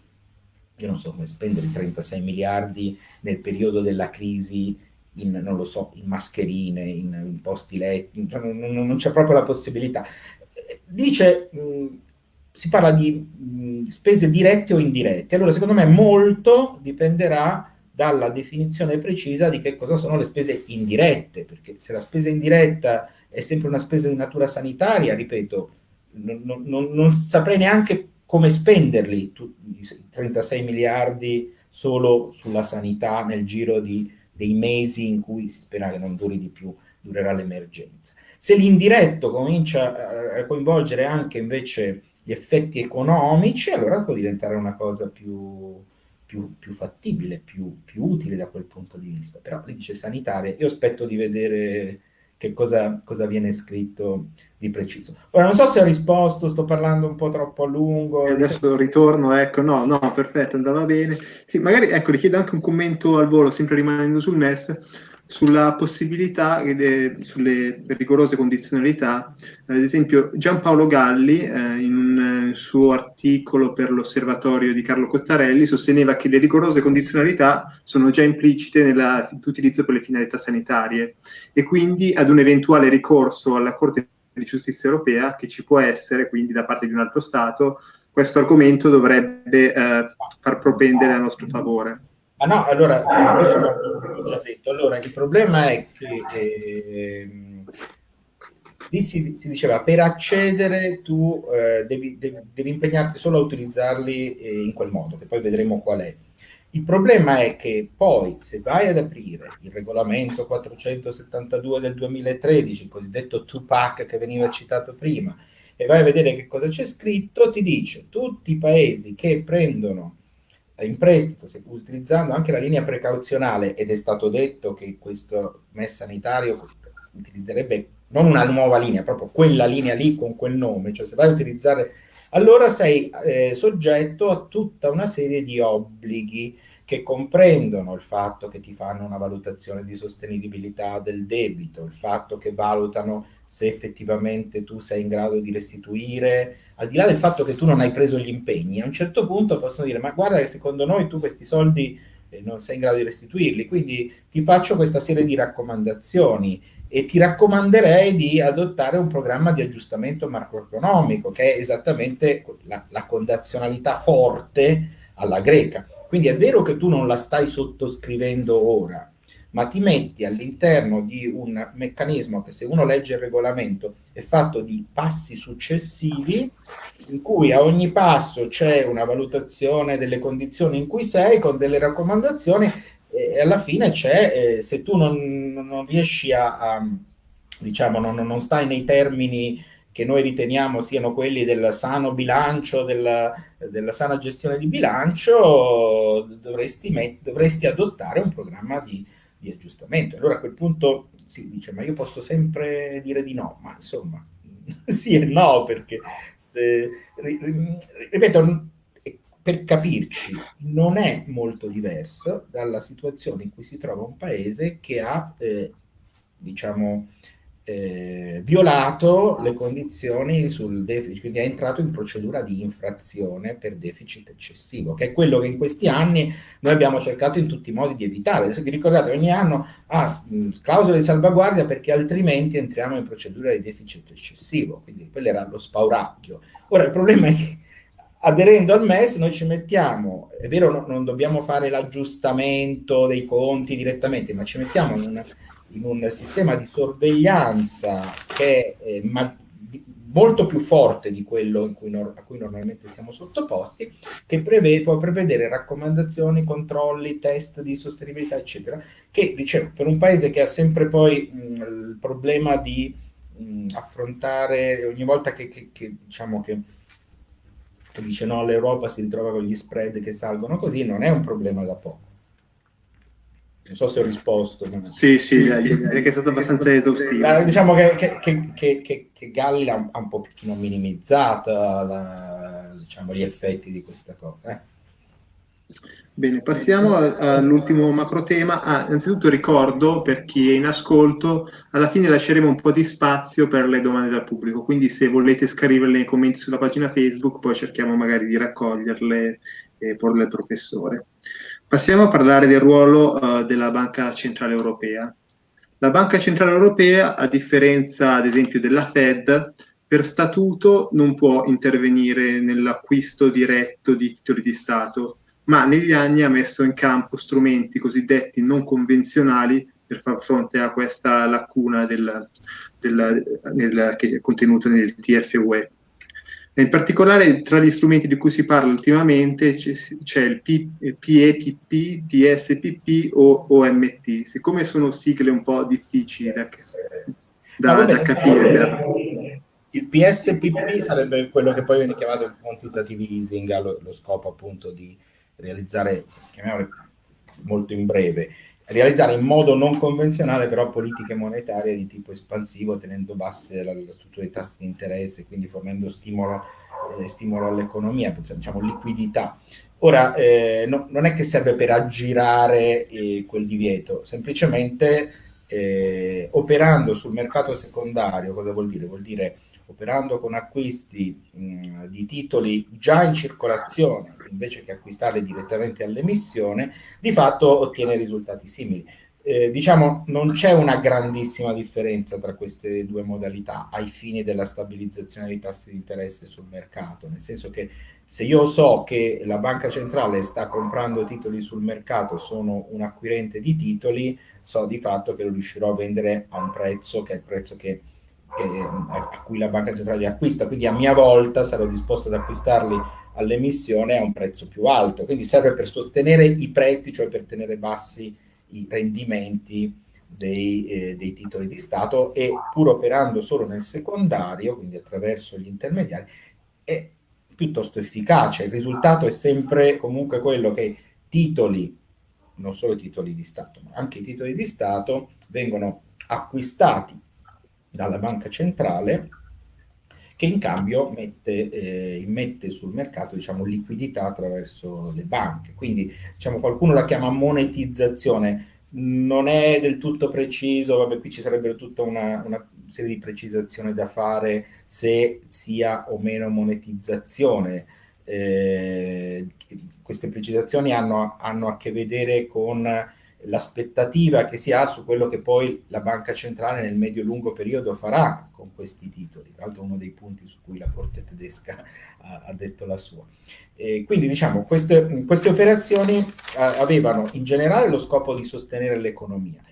io non so come spendere 36 miliardi nel periodo della crisi in, non lo so, in mascherine, in, in posti letti, cioè non, non c'è proprio la possibilità. Dice, mh, si parla di mh, spese dirette o indirette, allora secondo me molto dipenderà dalla definizione precisa di che cosa sono le spese indirette, perché se la spesa indiretta è sempre una spesa di natura sanitaria, ripeto, non, non, non saprei neanche come spenderli, tu, 36 miliardi solo sulla sanità nel giro di dei mesi in cui si spera che non duri di più, durerà l'emergenza. Se l'indiretto comincia a coinvolgere anche invece gli effetti economici, allora può diventare una cosa più, più, più fattibile, più, più, utile da quel punto di vista. Però lì dice sanitaria, io aspetto di vedere che cosa, cosa, viene scritto di preciso. Ora, non so se ho risposto, sto parlando un po' troppo a lungo. E adesso ritorno, ecco, no, no, perfetto, andava bene. Sì, magari, ecco, richiedo anche un commento al volo, sempre rimanendo sul MES, sulla possibilità, de, sulle rigorose condizionalità, ad esempio Giampaolo Galli eh, in un suo articolo per l'osservatorio di Carlo Cottarelli sosteneva che le rigorose condizionalità sono già implicite nell'utilizzo per le finalità sanitarie e quindi ad un eventuale ricorso alla Corte di Giustizia Europea che ci può essere quindi da parte di un altro Stato, questo argomento dovrebbe eh, far propendere a nostro favore. Ma no, allora, questo l'ho già detto. Allora, il problema è che eh, lì si, si, diceva per accedere tu eh, devi, devi, devi, impegnarti solo a utilizzarli eh, in quel modo, che poi vedremo qual è. Il problema è che poi se vai ad aprire il regolamento 472 del 2013, il cosiddetto Tupac che veniva citato prima, e vai a vedere che cosa c'è scritto, ti dice tutti i paesi che prendono in prestito, utilizzando anche la linea precauzionale, ed è stato detto che questo MES sanitario utilizzerebbe non una nuova linea, proprio quella linea lì con quel nome, cioè se vai a utilizzare, allora sei eh, soggetto a tutta una serie di obblighi che comprendono il fatto che ti fanno una valutazione di sostenibilità del debito, il fatto che valutano se effettivamente tu sei in grado di restituire, al di là del fatto che tu non hai preso gli impegni, a un certo punto possono dire ma guarda che secondo noi tu questi soldi eh, non sei in grado di restituirli, quindi ti faccio questa serie di raccomandazioni e ti raccomanderei di adottare un programma di aggiustamento macroeconomico che è esattamente la, la condizionalità forte alla greca. Quindi è vero che tu non la stai sottoscrivendo ora, ma ti metti all'interno di un meccanismo che se uno legge il regolamento è fatto di passi successivi in cui a ogni passo c'è una valutazione delle condizioni in cui sei con delle raccomandazioni e alla fine c'è, eh, se tu non, non riesci a, a diciamo, non, non, stai nei termini che noi riteniamo siano quelli del sano bilancio, della, della sana gestione di bilancio, dovresti, met- dovresti adottare un programma di, di, aggiustamento. Allora a quel punto si dice, ma io posso sempre dire di no, ma insomma, sì e no, perché, se, ripeto, per capirci, non è molto diverso dalla situazione in cui si trova un paese che ha, eh, diciamo, eh, violato le condizioni sul deficit, quindi è entrato in procedura di infrazione per deficit eccessivo, che è quello che in questi anni noi abbiamo cercato in tutti i modi di evitare. Adesso vi ricordate, ogni anno ha ah, clausola di salvaguardia perché altrimenti entriamo in procedura di deficit eccessivo, quindi quello era lo spauracchio. Ora il problema è che aderendo al MES noi ci mettiamo, è vero no, non dobbiamo fare l'aggiustamento dei conti direttamente, ma ci mettiamo in, una, in un sistema di sorveglianza che è eh, ma, molto più forte di quello cui no, a cui normalmente siamo sottoposti, che prevede, può prevedere raccomandazioni, controlli, test di sostenibilità, eccetera, che dicevo, per un paese che ha sempre poi mh, il problema di mh, affrontare ogni volta che, che, che diciamo che che dice no, l'Europa si ritrova con gli spread che salgono così, non è un problema da poco. Non so se ho risposto. Sì, sì, direi che è stato abbastanza esaustivo. Eh, diciamo che, che, che, che Galli ha un pochino minimizzato la, diciamo, gli effetti di questa cosa. Eh. Bene, passiamo all'ultimo macro tema. Ah, innanzitutto ricordo per chi è in ascolto, alla fine lasceremo un po' di spazio per le domande dal pubblico, quindi se volete scriverle nei commenti sulla pagina Facebook, poi cerchiamo magari di raccoglierle e porle al professore. Passiamo a parlare del ruolo uh, della Banca Centrale Europea. La Banca Centrale Europea, a differenza ad esempio della Fed, per statuto non può intervenire nell'acquisto diretto di titoli di Stato, ma negli anni ha messo in campo strumenti cosiddetti non convenzionali per far fronte a questa lacuna del, del, nel, che è contenuta nel TFUE. In particolare tra gli strumenti di cui si parla ultimamente c'è il PEPP, PSPP o OMT. Siccome sono sigle un po' difficili da, da, vabbè, da capire. Per... Il PSPP sarebbe quello che poi viene chiamato il quantitative easing, ha lo, lo scopo appunto di realizzare, chiamiamole molto in breve, realizzare in modo non convenzionale però politiche monetarie di tipo espansivo tenendo basse la, la struttura dei tassi di interesse, quindi fornendo stimolo, eh, stimolo all'economia, diciamo liquidità. Ora, eh, no, non è che serve per aggirare eh, quel divieto, semplicemente eh, operando sul mercato secondario, cosa vuol dire? Vuol dire operando con acquisti mh, di titoli già in circolazione invece che acquistarli direttamente all'emissione, di fatto ottiene risultati simili. Eh, diciamo non c'è una grandissima differenza tra queste due modalità ai fini della stabilizzazione dei tassi di interesse sul mercato, nel senso che se io so che la banca centrale sta comprando titoli sul mercato, sono un acquirente di titoli, so di fatto che lo riuscirò a vendere a un prezzo che è il prezzo che a cui la banca centrale acquista, quindi a mia volta sarò disposto ad acquistarli all'emissione a un prezzo più alto, quindi serve per sostenere i prezzi, cioè per tenere bassi i rendimenti dei, eh, dei titoli di Stato e pur operando solo nel secondario, quindi attraverso gli intermediari, è piuttosto efficace. Il risultato è sempre comunque quello che titoli, non solo i titoli di Stato, ma anche i titoli di Stato vengono acquistati dalla banca centrale che in cambio mette, eh, immette sul mercato diciamo, liquidità attraverso le banche. Quindi diciamo, qualcuno la chiama monetizzazione, non è del tutto preciso, vabbè qui ci sarebbe tutta una, una serie di precisazioni da fare se sia o meno monetizzazione. Eh, queste precisazioni hanno, hanno, a che vedere con l'aspettativa che si ha su quello che poi la banca centrale nel medio-lungo periodo farà con questi titoli. Tra l'altro uno dei punti su cui la Corte tedesca ha, ha detto la sua. E quindi diciamo queste, queste operazioni eh, avevano in generale lo scopo di sostenere l'economia.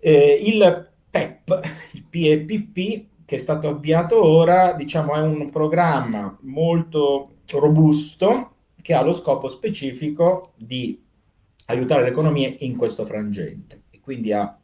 Eh, il PEP, il PEPP, che è stato avviato ora, diciamo è un programma molto robusto che ha lo scopo specifico di aiutare l'economia in questo frangente. E quindi ha,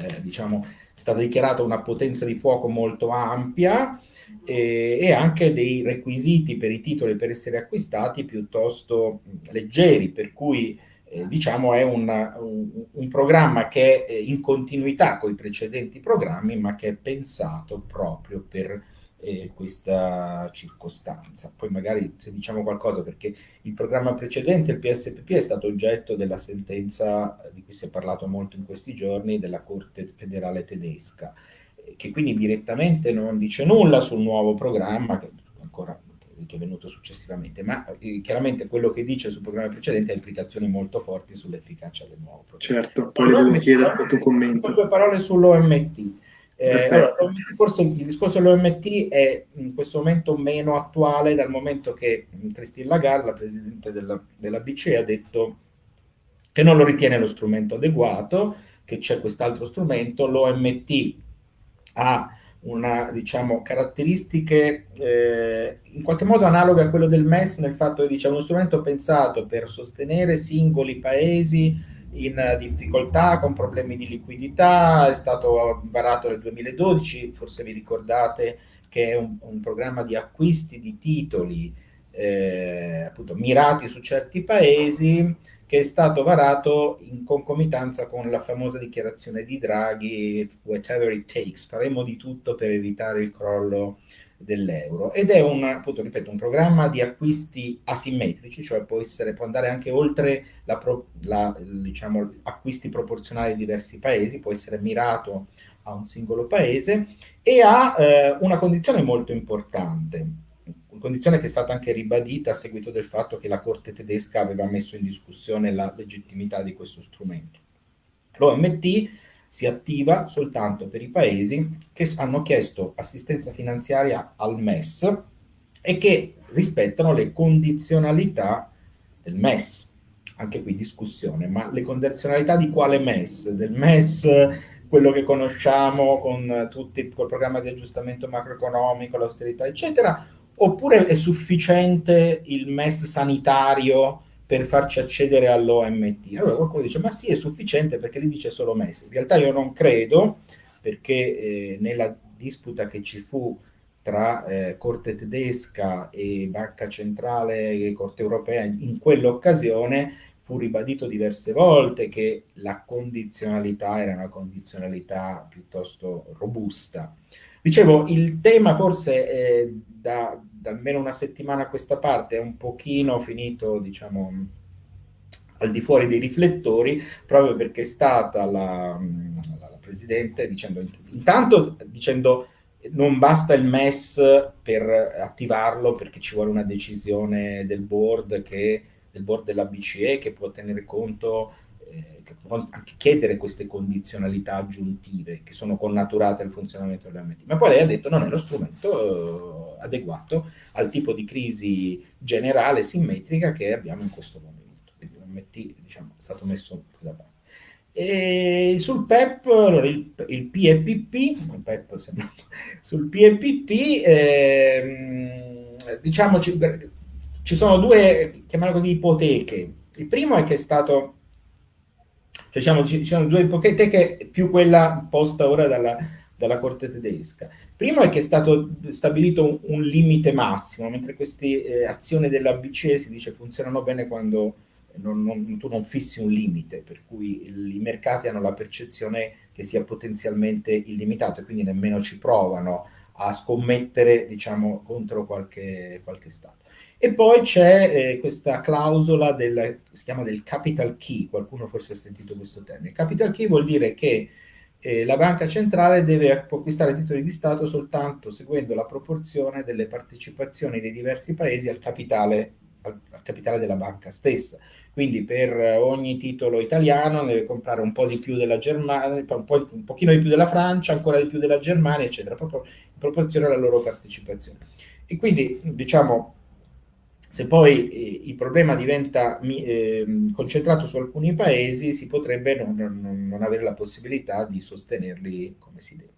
eh, diciamo, è stata dichiarata una potenza di fuoco molto ampia e, e, anche dei requisiti per i titoli per essere acquistati piuttosto leggeri, per cui eh, diciamo è una, un, un, programma che è in continuità con i precedenti programmi, ma che è pensato proprio per eh, questa circostanza. Poi magari se diciamo qualcosa, perché il programma precedente, il PSPP, è stato oggetto della sentenza di cui si è parlato molto in questi giorni della Corte federale tedesca, che quindi direttamente non dice nulla sul nuovo programma, che ancora che è venuto successivamente, ma eh, chiaramente quello che dice sul programma precedente ha implicazioni molto forti sull'efficacia del nuovo programma. Certo, poi le volevo chiedere tuo commento. Due parole sull'OMT. Eh, allora, forse il discorso dell'OMT è in questo momento meno attuale dal momento che Christine Lagarde, la Presidente della, della BCE, ha detto che non lo ritiene lo strumento adeguato, che c'è quest'altro strumento, l'OMT ha una, diciamo, caratteristiche eh, in qualche modo analoghe a quello del MES nel fatto che dice, è uno strumento pensato per sostenere singoli paesi in difficoltà, con problemi di liquidità, è stato varato nel 2012, forse vi ricordate che è un, un programma di acquisti di titoli eh, appunto mirati su certi paesi che è stato varato in concomitanza con la famosa dichiarazione di Draghi, whatever it takes, faremo di tutto per evitare il crollo dell'euro ed è un, appunto, ripeto, un programma di acquisti asimmetrici, cioè può, essere, può andare anche oltre la, la, diciamo, acquisti proporzionali di diversi paesi, può essere mirato a un singolo paese e ha eh, una condizione molto importante, una condizione che è stata anche ribadita a seguito del fatto che la Corte tedesca aveva messo in discussione la legittimità di questo strumento. L'OMT si attiva soltanto per i paesi che hanno chiesto assistenza finanziaria al MES e che rispettano le condizionalità del MES. Anche qui discussione, ma le condizionalità di quale MES? Del MES quello che conosciamo con tutti col programma di aggiustamento macroeconomico, l'austerità, eccetera, oppure è sufficiente il MES sanitario per farci accedere all'OMT. Allora qualcuno dice, ma sì, è sufficiente perché lì dice solo mesi. In realtà io non credo, perché eh, nella disputa che ci fu tra eh, Corte tedesca e Banca Centrale e Corte Europea, in quell'occasione fu ribadito diverse volte che la condizionalità era una condizionalità piuttosto robusta. Dicevo, il tema forse eh, da, da almeno una settimana a questa parte è un pochino finito, diciamo, al di fuori dei riflettori, proprio perché è stata la, la, la Presidente dicendo, intanto dicendo non basta il MES per attivarlo perché ci vuole una decisione del board, che, del board della BCE che può tenere conto eh, può anche chiedere queste condizionalità aggiuntive che sono connaturate al funzionamento dell'MT. Ma poi lei ha detto non è lo strumento adeguato al tipo di crisi generale simmetrica che abbiamo in questo momento. Quindi l'MT diciamo, è stato messo da parte. E sul PEP, allora il, il PEPP, il PEP sembra, sul PEPP, eh, diciamo ci, ci sono due, chiamiamolo così, ipoteche. Il primo è che è stato cioè, diciamo, ci, sono due ipoteche più quella posta ora dalla, dalla Corte tedesca. Primo è che è stato stabilito un, un limite massimo, mentre queste eh, azioni della BCE si dice funzionano bene quando non, non, tu non fissi un limite, per cui il, i mercati hanno la percezione che sia potenzialmente illimitato e quindi nemmeno ci provano a scommettere diciamo, contro qualche, qualche Stato. E poi c'è eh, questa clausola del, si chiama del capital key, qualcuno forse ha sentito questo termine. Capital key vuol dire che eh, la banca centrale deve acquistare titoli di Stato soltanto seguendo la proporzione delle partecipazioni dei diversi paesi al capitale al, al capitale della banca stessa. Quindi per ogni titolo italiano deve comprare un po' di più della Germania, un, po', un pochino di più della Francia, ancora di più della Germania, eccetera, proprio in proporzione alla loro partecipazione. E quindi, diciamo, se poi eh, il problema diventa eh, concentrato su alcuni paesi, si potrebbe non, non, non, avere la possibilità di sostenerli come si deve.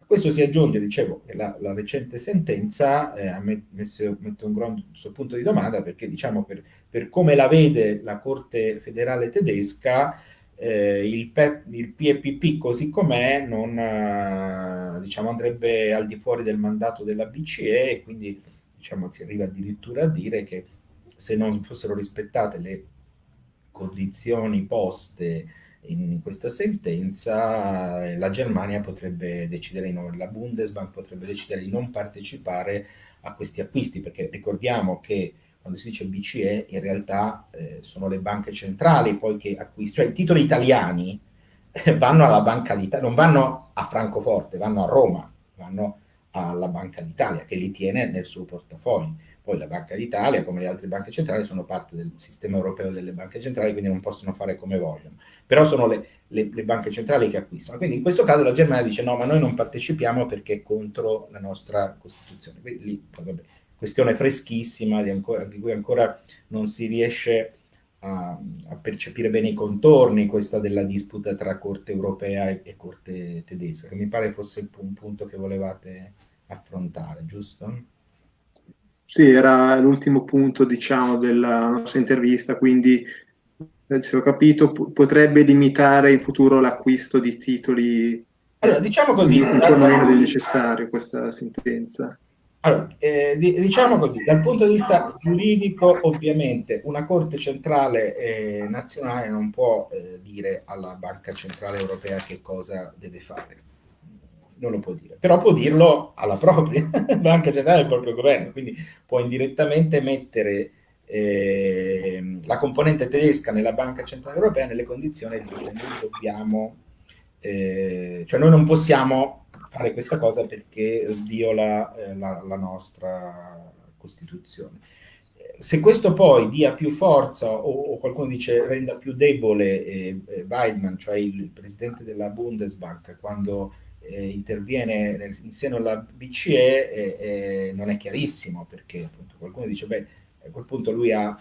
A questo si aggiunge, dicevo, che la, la recente sentenza eh, ha messo, mette un grosso punto di domanda perché, diciamo, per, per come la vede la Corte federale tedesca, eh, il, il, PEPP così com'è non eh, diciamo, andrebbe al di fuori del mandato della BCE e quindi diciamo, si arriva addirittura a dire che se non fossero rispettate le condizioni poste in questa sentenza, la Germania potrebbe decidere, la Bundesbank potrebbe decidere di non partecipare a questi acquisti, perché ricordiamo che quando si dice BCE in realtà eh, sono le banche centrali poi che acquistano, cioè i titoli italiani vanno alla Banca d'Italia, non vanno a Francoforte, vanno a Roma, vanno alla Banca d'Italia che li tiene nel suo portafoglio. Poi la Banca d'Italia, come le altre banche centrali, sono parte del sistema europeo delle banche centrali, quindi non possono fare come vogliono. Però sono le, le, le banche centrali che acquistano. Quindi in questo caso la Germania dice no, ma noi non partecipiamo perché è contro la nostra Costituzione. Quindi lì, vabbè, questione freschissima di, ancora, di cui ancora non si riesce a, a, percepire bene i contorni, questa della disputa tra Corte europea e, e Corte tedesca, che mi pare fosse un punto che volevate affrontare, giusto? Sì, era l'ultimo punto, diciamo, della nostra intervista, quindi se ho capito, potrebbe limitare in futuro l'acquisto di titoli. Allora, diciamo così. Non meno del necessario questa sentenza. Allora, eh, diciamo così, dal punto di vista giuridico, ovviamente una Corte Centrale eh, Nazionale non può eh, dire alla Banca Centrale Europea che cosa deve fare, non lo può dire, però può dirlo alla propria Banca Centrale, al proprio governo, quindi può indirettamente mettere ehm, la componente tedesca nella Banca Centrale Europea nelle condizioni di dire noi dobbiamo, eh, cioè noi non possiamo fare questa cosa perché viola eh, la, la, nostra Costituzione. Se questo poi dia più forza o, o qualcuno dice renda più debole eh, eh, Weidmann, cioè il presidente della Bundesbank, quando eh, interviene nel, in seno alla BCE, eh, non è chiarissimo perché appunto qualcuno dice beh a quel punto lui ha,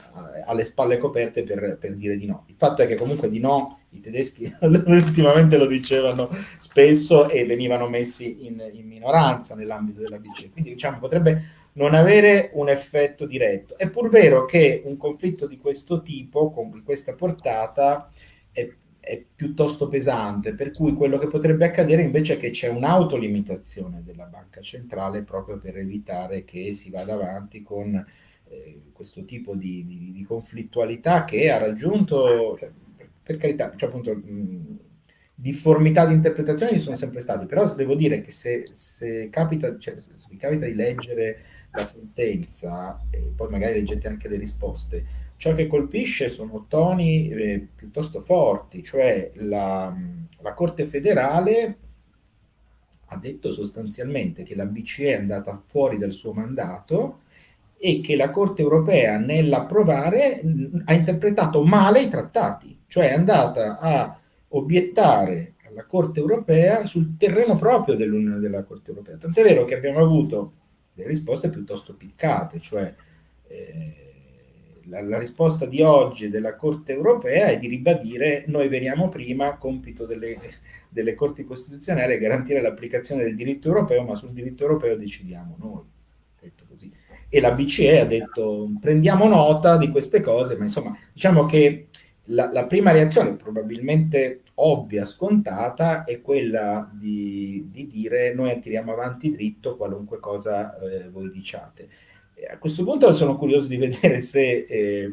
ha le spalle coperte per, per, dire di no. Il fatto è che comunque di no i tedeschi ultimamente lo dicevano spesso e venivano messi in, in minoranza nell'ambito della BCE, quindi diciamo potrebbe non avere un effetto diretto. È pur vero che un conflitto di questo tipo, con questa portata, è, è piuttosto pesante, per cui quello che potrebbe accadere invece è che c'è un'autolimitazione della banca centrale proprio per evitare che si vada avanti con eh, questo tipo di, di, di, conflittualità che ha raggiunto, cioè, per carità, cioè appunto, mh, difformità di interpretazione ci sono sempre state, però devo dire che se, se, capita, cioè, se vi capita di leggere la sentenza e poi magari leggete anche le risposte, ciò che colpisce sono toni eh, piuttosto forti, cioè la, la Corte federale ha detto sostanzialmente che la BCE è andata fuori dal suo mandato e che la Corte europea nell'approvare ha interpretato male i trattati, cioè è andata a obiettare alla Corte europea sul terreno proprio dell'Unione della Corte europea. Tant'è vero che abbiamo avuto delle risposte piuttosto piccate, cioè eh, la, la, risposta di oggi della Corte europea è di ribadire noi veniamo prima, compito delle, delle Corti costituzionali è garantire l'applicazione del diritto europeo, ma sul diritto europeo decidiamo noi, detto così e la BCE ha detto prendiamo nota di queste cose, ma insomma diciamo che la, la prima reazione, probabilmente ovvia, scontata, è quella di, di dire noi tiriamo avanti dritto qualunque cosa eh, voi diciate. E a questo punto sono curioso di vedere se, eh,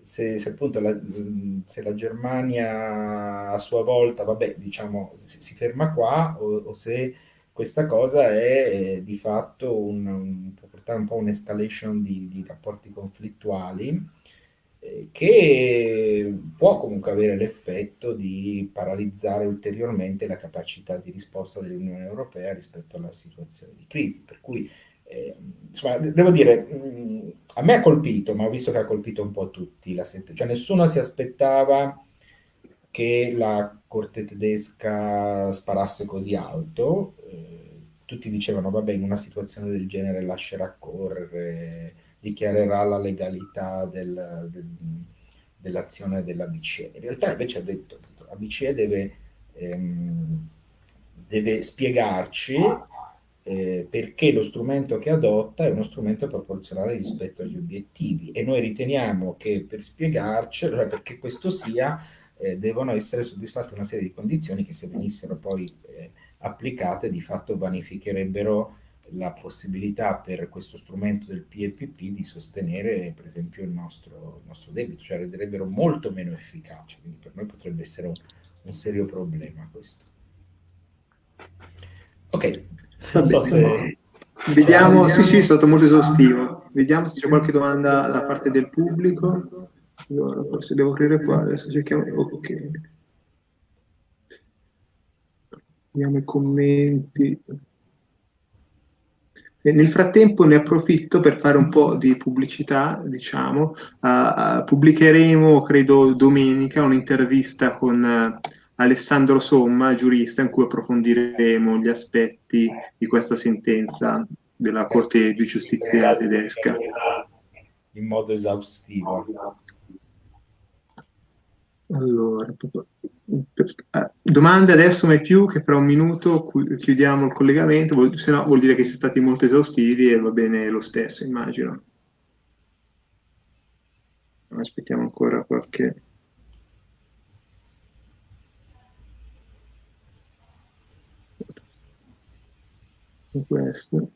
se, se appunto la, se la Germania a sua volta, vabbè, diciamo, si, si ferma qua o, o se questa cosa è eh, di fatto un, un, può portare un po' un'escalation di, di rapporti conflittuali eh, che può comunque avere l'effetto di paralizzare ulteriormente la capacità di risposta dell'Unione Europea rispetto alla situazione di crisi. Per cui, eh, insomma, devo dire, mh, a me ha colpito, ma ho visto che ha colpito un po' tutti la sentenza. Cioè nessuno si aspettava che la corte tedesca sparasse così alto. Eh, tutti dicevano, vabbè, in una situazione del genere lascerà correre, dichiarerà la legalità del, del, dell'azione della BCE. In realtà invece ha detto, la BCE deve, ehm, deve spiegarci eh, perché lo strumento che adotta è uno strumento proporzionale rispetto agli obiettivi e noi riteniamo che per spiegarcelo, cioè perché questo sia, eh, devono essere soddisfatte una serie di condizioni che se venissero poi eh, applicate di fatto vanificherebbero la possibilità per questo strumento del PEPP di sostenere per esempio il nostro, il nostro debito, cioè renderebbero molto meno efficace, quindi per noi potrebbe essere un, un serio problema questo. Ok, non so se... Vediamo, sì sì, è stato molto esaustivo. Vediamo se c'è qualche domanda da parte del pubblico. Allora, forse devo aprire qua, adesso cerchiamo... Ok. Vediamo i commenti. E nel frattempo ne approfitto per fare un po' di pubblicità, diciamo. Uh, pubblicheremo, credo, domenica un'intervista con... Uh, Alessandro Somma, giurista, in cui approfondiremo gli aspetti di questa sentenza della Corte di Giustizia tedesca. In modo esaustivo. Allora, eh, domande adesso mai più, che fra un minuto chiudiamo il collegamento, se no vuol dire che siete stati molto esaustivi e va bene lo stesso, immagino. Aspettiamo ancora qualche... questo.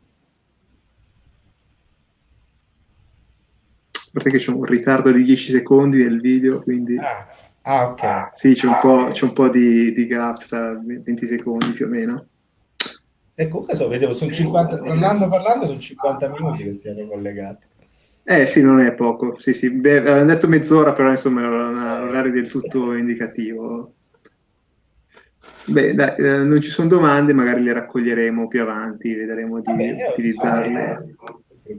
Perché c'è un ritardo di 10 secondi nel video, quindi... Ah, ah ok. Sì, c'è un po', c'è un po di, di gap, sarà 20 secondi più o meno. E comunque so, vedevo, sono 50, parlando parlando, sono 50 minuti che siamo collegati. Eh sì, non è poco. Sì, sì, beh, avevano detto mezz'ora, però insomma era un orario del tutto indicativo. Beh, dai, eh, non ci sono domande, magari le raccoglieremo più avanti, vedremo di bene, utilizzarle.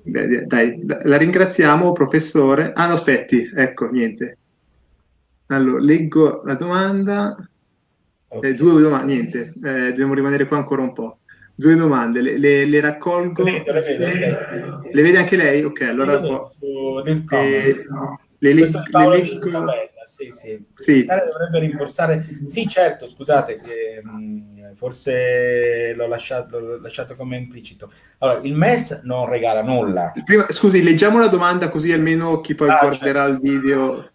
Beh, dai, la ringraziamo, professore. Ah, no, aspetti, ecco, niente. Allora, leggo la domanda. Okay. Eh, due domande, niente, eh, dobbiamo rimanere qua ancora un po'. Due domande, le, le, le raccolgo. Le, vedo, le, vedo, le, vede anche lei? Ok, allora... Eh, le, le, le leggo sì, sì. sì. dovrebbe rimborsare. Sì, certo, scusate, eh, forse l'ho lasciato, lasciato, come implicito. Allora, il MES non regala nulla. Prima, scusi, leggiamo la domanda così almeno chi poi ah, guarderà certo. il video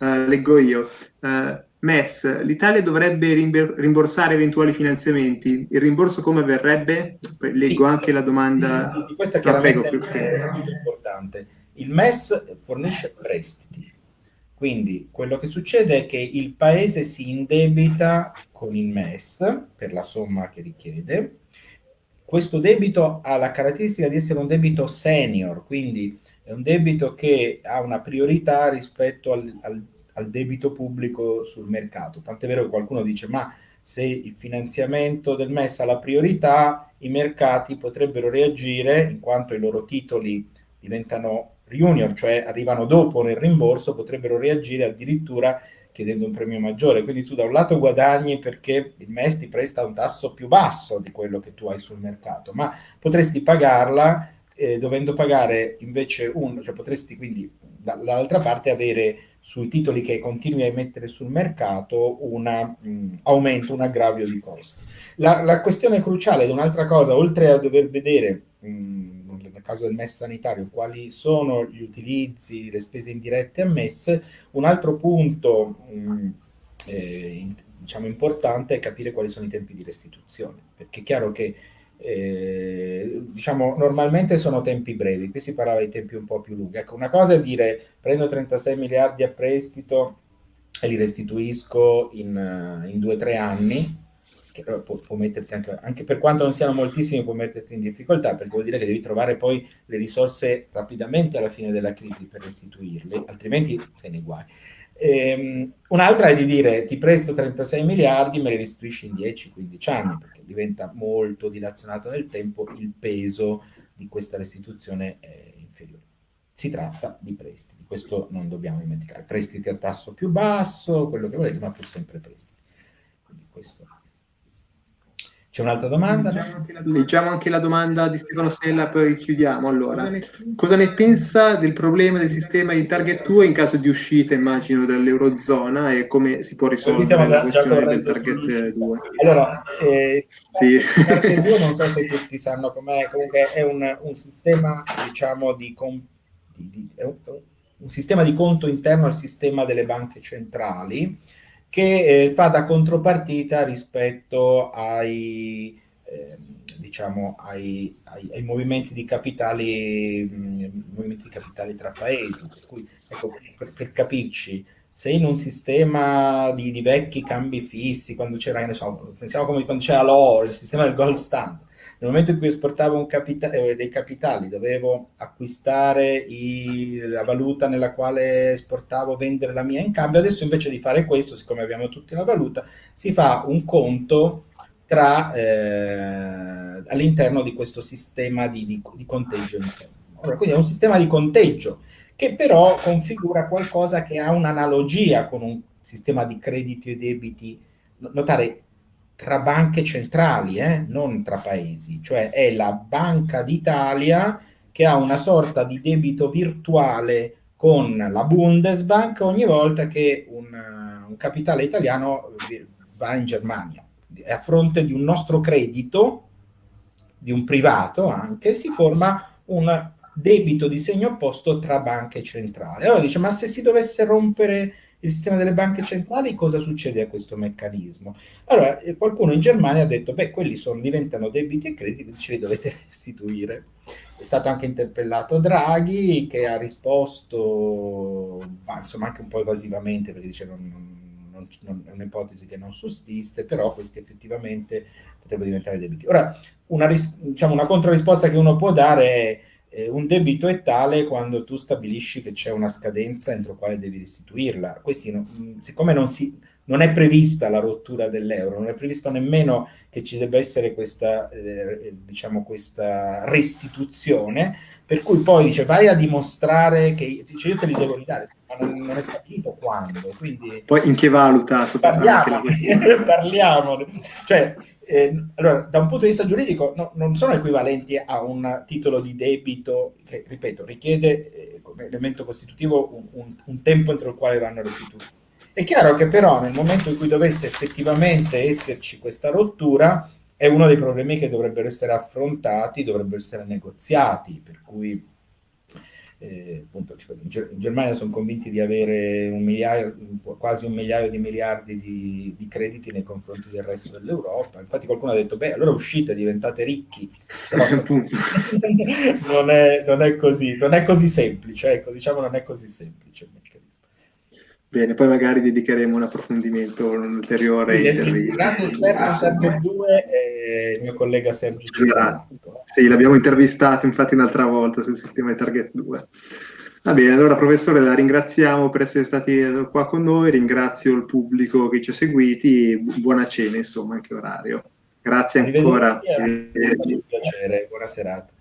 uh, leggo io. Uh, MES, l'Italia dovrebbe rimborsare eventuali finanziamenti. Il rimborso come avverrebbe? Leggo sì, anche la domanda. Sì, questa chiaramente prego, è importante. Il MES fornisce prestiti quindi quello che succede è che il paese si indebita con il MES per la somma che richiede. Questo debito ha la caratteristica di essere un debito senior, quindi è un debito che ha una priorità rispetto al, al, al debito pubblico sul mercato. Tant'è vero che qualcuno dice ma se il finanziamento del MES ha la priorità, i mercati potrebbero reagire in quanto i loro titoli diventano junior, cioè arrivano dopo nel rimborso, potrebbero reagire addirittura chiedendo un premio maggiore. Quindi tu da un lato guadagni perché il MES ti presta un tasso più basso di quello che tu hai sul mercato, ma potresti pagarla eh, dovendo pagare invece un, cioè potresti quindi dall'altra parte avere sui titoli che continui a emettere sul mercato un aumento, un aggravio di costi. La, la questione cruciale ed un'altra cosa, oltre a dover vedere mh, nel caso del MES sanitario, quali sono gli utilizzi, le spese indirette ammesse. Un altro punto mh, mm, eh, diciamo importante è capire quali sono i tempi di restituzione, perché è chiaro che eh, diciamo normalmente sono tempi brevi, qui si parlava di tempi un po' più lunghi. Ecco, una cosa è dire prendo 36 miliardi a prestito e li restituisco in, in due o tre anni, che può, può metterti anche, anche per quanto non siano moltissimi, può metterti in difficoltà, perché vuol dire che devi trovare poi le risorse rapidamente alla fine della crisi per restituirle, altrimenti sei nei guai. Ehm, un'altra è di dire ti presto 36 miliardi, me li restituisci in 10-15 anni, perché diventa molto dilazionato nel tempo, il peso di questa restituzione è inferiore. si tratta di prestiti, questo non dobbiamo dimenticare, prestiti a tasso più basso, quello che volete, ma pur sempre prestiti. Quindi questo c'è un'altra domanda? Leggiamo anche, la domanda di Stefano Sella, poi chiudiamo. Allora, cosa ne pensa del problema del sistema di target 2 in caso di uscita, immagino, dall'Eurozona e come si può risolvere la questione del target 2? Allora, eh, sì. il target 2 non so se tutti sanno com'è, comunque è un, un sistema, diciamo, di, di, di un, un sistema di conto interno al sistema delle banche centrali, che eh, fa da contropartita rispetto ai, eh, diciamo, ai, ai, ai, movimenti di capitali, mh, mm, movimenti di capitali tra paesi. Per, cui, ecco, per, per capirci, se in un sistema di, di, vecchi cambi fissi, quando c'era, pensiamo come quando c'era l'oro, il sistema del gold standard, nel momento in cui esportavo capita eh, dei capitali, dovevo acquistare i, la valuta nella quale esportavo, vendere la mia in cambio. Adesso invece di fare questo, siccome abbiamo tutti la valuta, si fa un conto eh, all'interno di questo sistema di, di, di conteggio interno. Allora, quindi è un sistema di conteggio che però configura qualcosa che ha un'analogia con un sistema di crediti e debiti. Notare, tra banche centrali, eh? non tra paesi, cioè è la Banca d'Italia che ha una sorta di debito virtuale con la Bundesbank ogni volta che un, un capitale italiano va in Germania. A fronte di un nostro credito, di un privato anche, si forma un debito di segno opposto tra banche centrali. Allora dice, ma se si dovesse rompere il sistema delle banche centrali, cosa succede a questo meccanismo? Allora, eh, qualcuno in Germania ha detto, beh, quelli sono, diventano debiti e crediti, ce li dovete restituire. È stato anche interpellato Draghi, che ha risposto, ma, insomma, anche un po' evasivamente, perché dice non, non, non, è un'ipotesi che non sussiste, però questi effettivamente potrebbero diventare debiti. Ora, una, diciamo, una controrisposta che uno può dare è eh, un debito è tale quando tu stabilisci che c'è una scadenza entro quale devi restituirla. Questi, mm, siccome non, si, non, è prevista la rottura dell'euro, non è previsto nemmeno che ci debba essere questa, eh, diciamo, questa restituzione, per cui poi dice vai a dimostrare che dice, io te li devo ridare, ma non, non è stabilito quando. Quindi, poi in che valuta? Parliamo, parliamo. Cioè, eh, allora, da un punto di vista giuridico no, non sono equivalenti a un titolo di debito che, ripeto, richiede eh, come elemento costitutivo un, un, un, tempo entro il quale vanno restituiti. È chiaro che però nel momento in cui dovesse effettivamente esserci questa rottura, è uno dei problemi che dovrebbero essere affrontati, dovrebbero essere negoziati, per cui eh, appunto, in, Germania sono convinti di avere un migliaio, quasi un migliaio di miliardi di, di, crediti nei confronti del resto dell'Europa. Infatti qualcuno ha detto, beh, allora uscite, diventate ricchi. Però non, è, non, è, così, non è così semplice, ecco, diciamo non è così semplice. Bene, poi magari dedicheremo un approfondimento, un ulteriore sì, intervista. Il grande esperto Target 2 è il mio collega Sergio Esatto. Sì, l'abbiamo intervistato infatti un'altra volta sul sistema di Target 2. Va bene, allora professore la ringraziamo per essere stati qua con noi, ringrazio il pubblico che ci ha seguiti, buona cena insomma, anche orario. Grazie ancora. Arrivederci. Un piacere, buona serata.